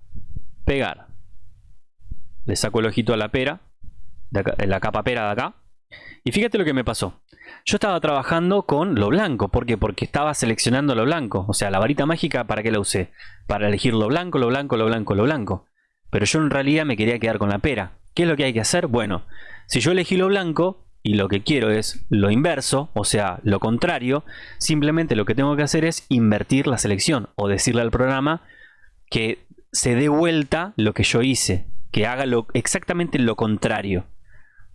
pegar. Le saco el ojito a la pera, la capa pera de acá. Y fíjate lo que me pasó. Yo estaba trabajando con lo blanco. ¿Por qué? Porque estaba seleccionando lo blanco. O sea, la varita mágica, ¿para qué la usé? Para elegir lo blanco, lo blanco, lo blanco, lo blanco. Pero yo en realidad me quería quedar con la pera. ¿Qué es lo que hay que hacer? Bueno, si yo elegí lo blanco y lo que quiero es lo inverso, o sea, lo contrario, simplemente lo que tengo que hacer es invertir la selección o decirle al programa que se dé vuelta lo que yo hice, que haga exactamente lo contrario.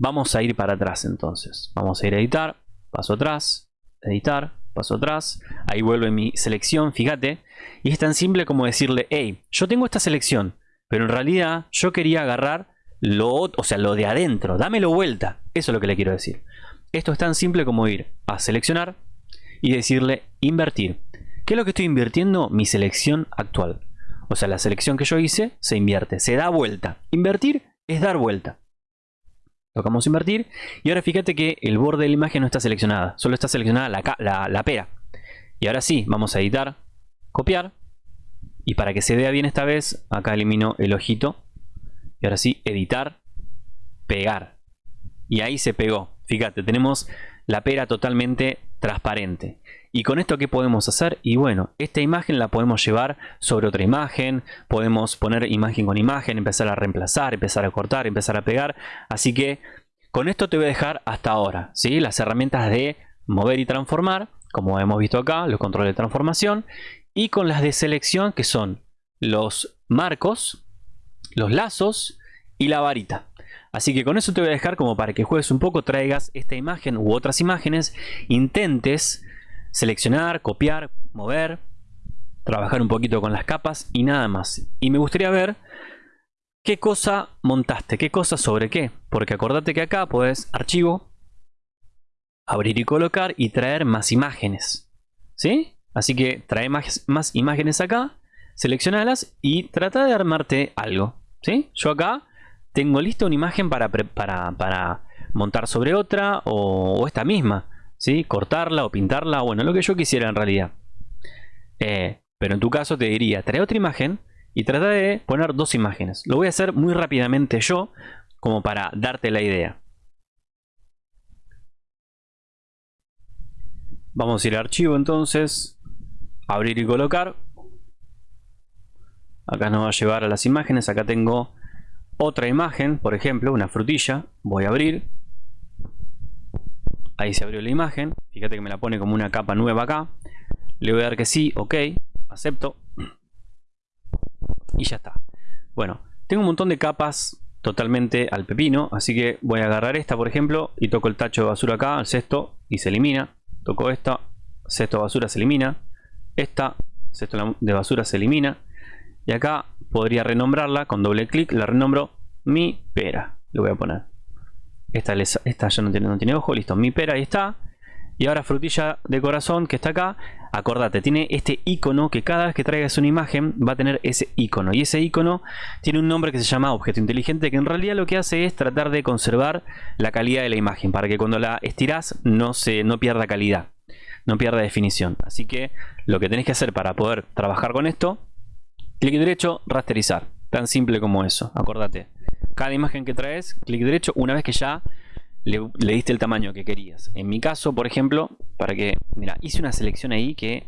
Vamos a ir para atrás entonces. Vamos a ir a editar, paso atrás, editar, paso atrás. Ahí vuelve mi selección, fíjate. Y es tan simple como decirle, hey, yo tengo esta selección, pero en realidad yo quería agarrar lo, o sea, lo de adentro. Dámelo vuelta. Eso es lo que le quiero decir. Esto es tan simple como ir a seleccionar y decirle invertir. ¿Qué es lo que estoy invirtiendo? Mi selección actual. O sea, la selección que yo hice se invierte, se da vuelta. Invertir es dar vuelta. Tocamos invertir. Y ahora fíjate que el borde de la imagen no está seleccionada. Solo está seleccionada la, la, pera. Y ahora sí, vamos a editar, copiar. Y para que se vea bien esta vez, acá elimino el ojito. Y ahora sí, editar, pegar. Y ahí se pegó. Fíjate, tenemos la pera totalmente transparente. ¿Y con esto qué podemos hacer? Y bueno, esta imagen la podemos llevar sobre otra imagen, podemos poner imagen con imagen, empezar a reemplazar, empezar a cortar, empezar a pegar. Así que con esto te voy a dejar hasta ahora, ¿sí? Las herramientas de mover y transformar, como hemos visto acá, los controles de transformación, y con las de selección que son los marcos, los lazos y la varita. Así que con eso te voy a dejar como para que juegues un poco, traigas esta imagen u otras imágenes, intentes seleccionar, copiar, mover, trabajar un poquito con las capas y nada más. Y me gustaría ver qué cosa montaste, qué cosa sobre qué. Porque acordate que acá puedes archivo, abrir y colocar y traer más imágenes. ¿Sí? Así que trae más, más imágenes acá, seleccionalas y trata de armarte algo. ¿Sí? Yo acá tengo lista una imagen para, para, para montar sobre otra o, esta misma. ¿Sí? Cortarla o pintarla, bueno, lo que yo quisiera en realidad. Eh, pero en tu caso te diría, trae otra imagen y trata de poner dos imágenes. Lo voy a hacer muy rápidamente yo, como para darte la idea. Vamos a ir a archivo entonces, abrir y colocar. Acá nos va a llevar a las imágenes, acá tengo otra imagen, por ejemplo, una frutilla. Voy a abrir. Ahí se abrió la imagen. Fíjate que me la pone como una capa nueva acá. Le voy a dar que sí, ok, acepto. Y ya está. Bueno, tengo un montón de capas totalmente al pepino. Así que voy a agarrar esta, por ejemplo, y toco el tacho de basura acá, el cesto, y se elimina. Toco esta, cesto de basura se elimina. Esta, cesto de basura se elimina. Y acá podría renombrarla con doble clic, la renombro mi pera. Le voy a poner. Esta, ya no tiene, ojo, listo, mi pera, ahí está. Y ahora frutilla de corazón que está acá. Acordate, tiene este icono que cada vez que traigas una imagen va a tener ese icono. Y ese icono tiene un nombre que se llama objeto inteligente que en realidad lo que hace es tratar de conservar la calidad de la imagen para que cuando la estiras no, se, no pierda calidad, no pierda definición. Así que lo que tenés que hacer para poder trabajar con esto, clic derecho, rasterizar. Tan simple como eso, acordate. Cada imagen que traes, clic derecho, una vez que ya le, diste el tamaño que querías. En mi caso, por ejemplo, para que... Mira, hice una selección ahí que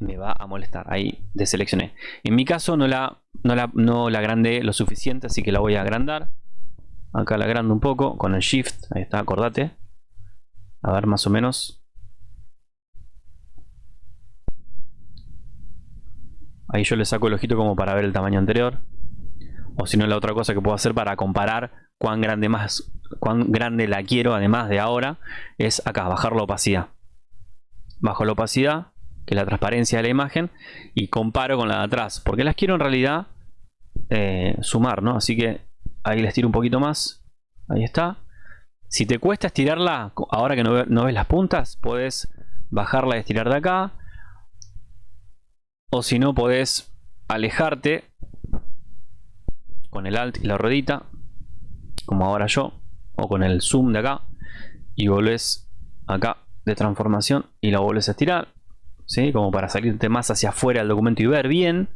me va a molestar. Ahí deseleccioné. En mi caso no la, no la, no la agrandé lo suficiente, así que la voy a agrandar. Acá la agrando un poco con el Shift. Ahí está, acordate. A ver, más o menos. Ahí yo le saco el ojito como para ver el tamaño anterior. O si no, la otra cosa que puedo hacer para comparar cuán grande más cuán grande la quiero además de ahora es acá bajar la opacidad. Bajo la opacidad que es la transparencia de la imagen y comparo con la de atrás porque las quiero en realidad eh, sumar no así que ahí les tiro un poquito más. Ahí está. Si te cuesta estirarla ahora que no, ves las puntas puedes bajarla y estirar de acá. O si no podés alejarte con el alt y la ruedita como ahora yo o con el zoom de acá y volvés acá de transformación y la volvés a estirar ¿sí? como para salirte más hacia afuera del documento y ver bien.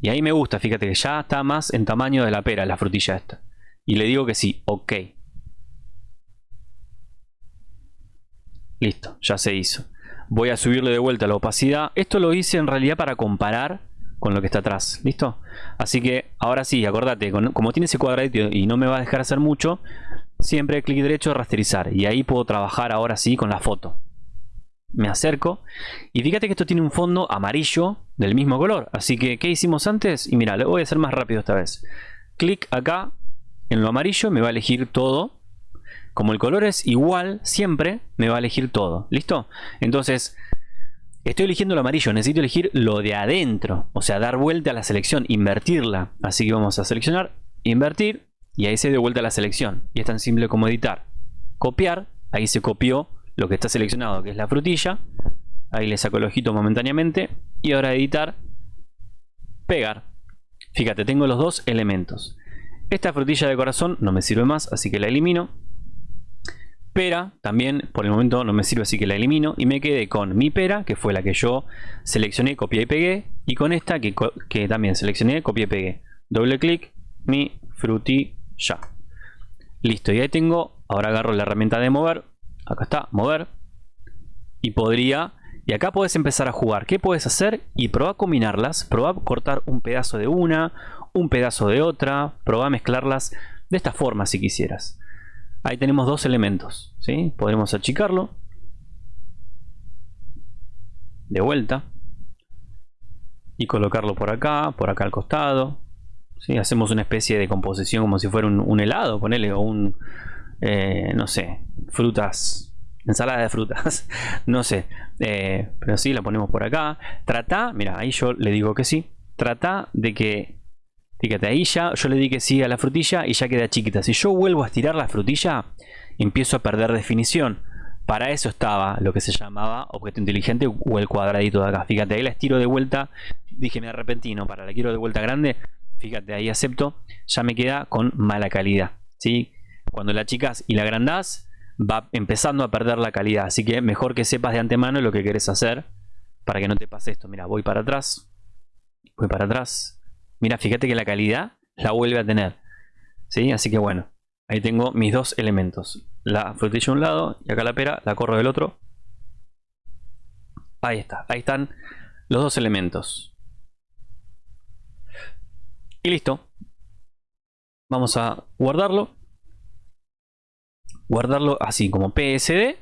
Y ahí me gusta, fíjate que ya está más en tamaño de la pera la frutilla esta. Y le digo que sí, ok. Listo, ya se hizo. Voy a subirle de vuelta la opacidad. Esto lo hice en realidad para comparar con lo que está atrás, ¿listo? Así que ahora sí, acordate, como tiene ese cuadradito y no me va a dejar hacer mucho siempre clic derecho rasterizar y ahí puedo trabajar ahora sí con la foto me acerco y fíjate que esto tiene un fondo amarillo del mismo color así que ¿qué hicimos antes? y mira, lo voy a hacer más rápido esta vez clic acá en lo amarillo me va a elegir todo como el color es igual siempre me va a elegir todo ¿listo? entonces estoy eligiendo lo amarillo necesito elegir lo de adentro o sea dar vuelta a la selección invertirla. Así que vamos a seleccionar invertir y ahí se dio vuelta la selección. Y es tan simple como editar. Copiar, ahí se copió lo que está seleccionado que es la frutilla. Ahí le saco el ojito momentáneamente. Y ahora editar pegar. Fíjate tengo los dos elementos. Esta frutilla de corazón no me sirve más así que la elimino pera también por el momento no me sirve así que la elimino y me quedé con mi pera que fue la que yo seleccioné copié y pegué y con esta que, también seleccioné copié y pegué doble clic mi frutilla. Listo, y ahí tengo, ahora agarro la herramienta de mover, acá está, mover, y podría, y acá puedes empezar a jugar. ¿Qué puedes hacer? Y probar a combinarlas, probar a cortar un pedazo de una, un pedazo de otra, probar a mezclarlas de esta forma si quisieras. Ahí tenemos dos elementos, ¿sí? Podremos achicarlo. De vuelta. Y colocarlo por acá, por acá al costado. Hacemos una especie de composición como si fuera un, helado, ponele, o un, eh, no sé, frutas, ensalada de frutas, no sé, eh, pero sí, la ponemos por acá. Trata, mira, ahí yo le digo que sí, trata de que, fíjate, ahí ya yo le di que sí a la frutilla y ya queda chiquita. Si yo vuelvo a estirar la frutilla, empiezo a perder definición. Para eso estaba lo que se llamaba objeto inteligente o el cuadradito de acá. Fíjate, ahí la estiro de vuelta. Dije, me arrepentí, para la quiero de vuelta grande fíjate ahí acepto, ya me queda con mala calidad. ¿sí? Cuando la chicas y la agrandás, va empezando a perder la calidad. Así que mejor que sepas de antemano lo que querés hacer para que no te pase esto. Mira, voy para atrás, voy para atrás. Mira, fíjate que la calidad la vuelve a tener. ¿sí? Así que bueno, ahí tengo mis dos elementos. La frutilla de un lado y acá la pera, la corro del otro. Ahí está, ahí están los dos elementos. Y listo. Vamos a guardarlo. Guardarlo así como PSD.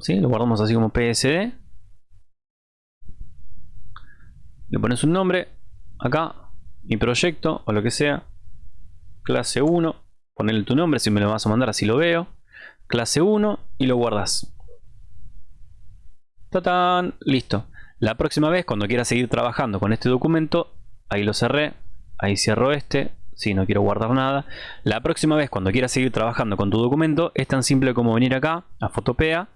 ¿sí? Lo guardamos así como PSD. Le pones un nombre. Acá. Mi proyecto o lo que sea. Clase 1. Ponerle tu nombre si me lo vas a mandar así lo veo. Clase 1 y lo guardas. ¡Tatán! Listo. La próxima vez cuando quieras seguir trabajando con este documento. Ahí lo cerré ahí cierro este si no quiero guardar nada la próxima vez cuando quieras seguir trabajando con tu documento es tan simple como venir acá a Fotopea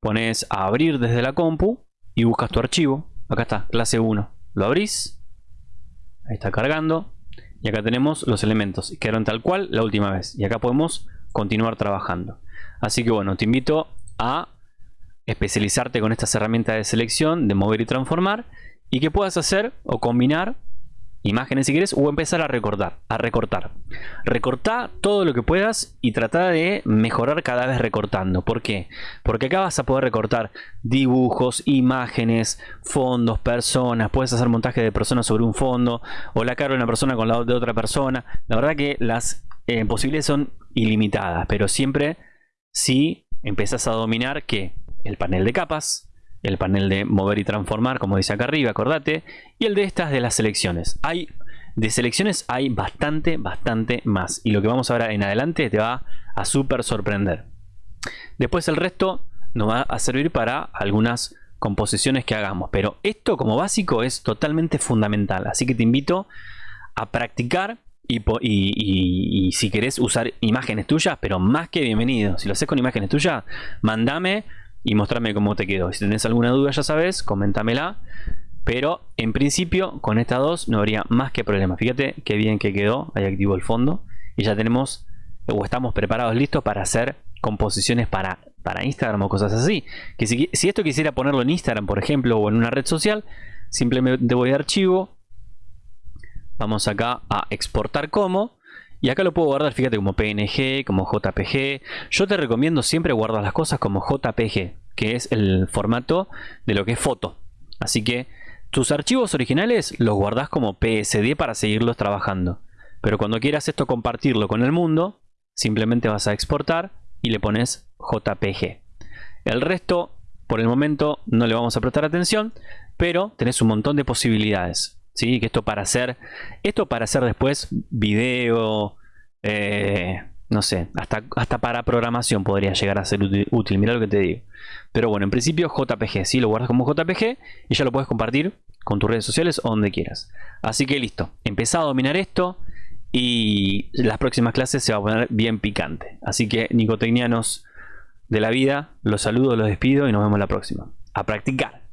pones a abrir desde la compu y buscas tu archivo acá está, clase 1 lo abrís ahí está cargando. Y acá tenemos los elementos. Quedaron tal cual la última vez. Y acá podemos continuar trabajando. Así que bueno, te invito a especializarte con estas herramientas de selección de mover y transformar y que puedas hacer o combinar imágenes si quieres o empezar a recortar, a recortar. Recorta todo lo que puedas y trata de mejorar cada vez recortando. ¿Por qué? Porque acá vas a poder recortar dibujos, imágenes, fondos, personas. Puedes hacer montaje de personas sobre un fondo o la cara de una persona con la de otra persona. La verdad que las eh, posibilidades son ilimitadas, pero siempre si empezás a dominar que el panel de capas, el panel de mover y transformar, como dice acá arriba, acordate, y el de estas de las selecciones. Hay de selecciones hay bastante, bastante más. Y lo que vamos a ver en adelante te va a súper sorprender. Después el resto nos va a servir para algunas composiciones que hagamos. Pero esto como básico es totalmente fundamental. Así que te invito a practicar y, y, si querés usar imágenes tuyas, pero más que bienvenido. Si lo haces con imágenes tuyas, mandame y mostrarme cómo te quedó. Si tenés alguna duda ya sabes, coméntamela. Pero en principio con estas dos no habría más que problema. Fíjate qué bien que quedó. Ahí activo el fondo. Y ya tenemos o estamos preparados listos para hacer composiciones para, para Instagram o cosas así. Que si, si esto quisiera ponerlo en Instagram, por ejemplo, o en una red social, simplemente voy a archivo. Vamos acá a exportar como. Y acá lo puedo guardar, fíjate, como PNG, como JPG. Yo te recomiendo siempre guardar las cosas como JPG, que es el formato de lo que es foto. Así que tus archivos originales los guardas como PSD para seguirlos trabajando. Pero cuando quieras esto compartirlo con el mundo, simplemente vas a exportar y le pones JPG. El resto, por el momento, no le vamos a prestar atención, pero tenés un montón de posibilidades. ¿Sí? Que esto para hacer, esto para hacer después video, eh, no sé, hasta, hasta para programación podría llegar a ser útil, mira lo que te digo. Pero bueno, en principio JPG, ¿sí? Lo guardas como JPG y ya lo puedes compartir con tus redes sociales o donde quieras. Así que listo, empezá a dominar esto y las próximas clases se va a poner bien picante. Así que nicotecnianos de la vida, los saludo, los despido y nos vemos la próxima. A practicar.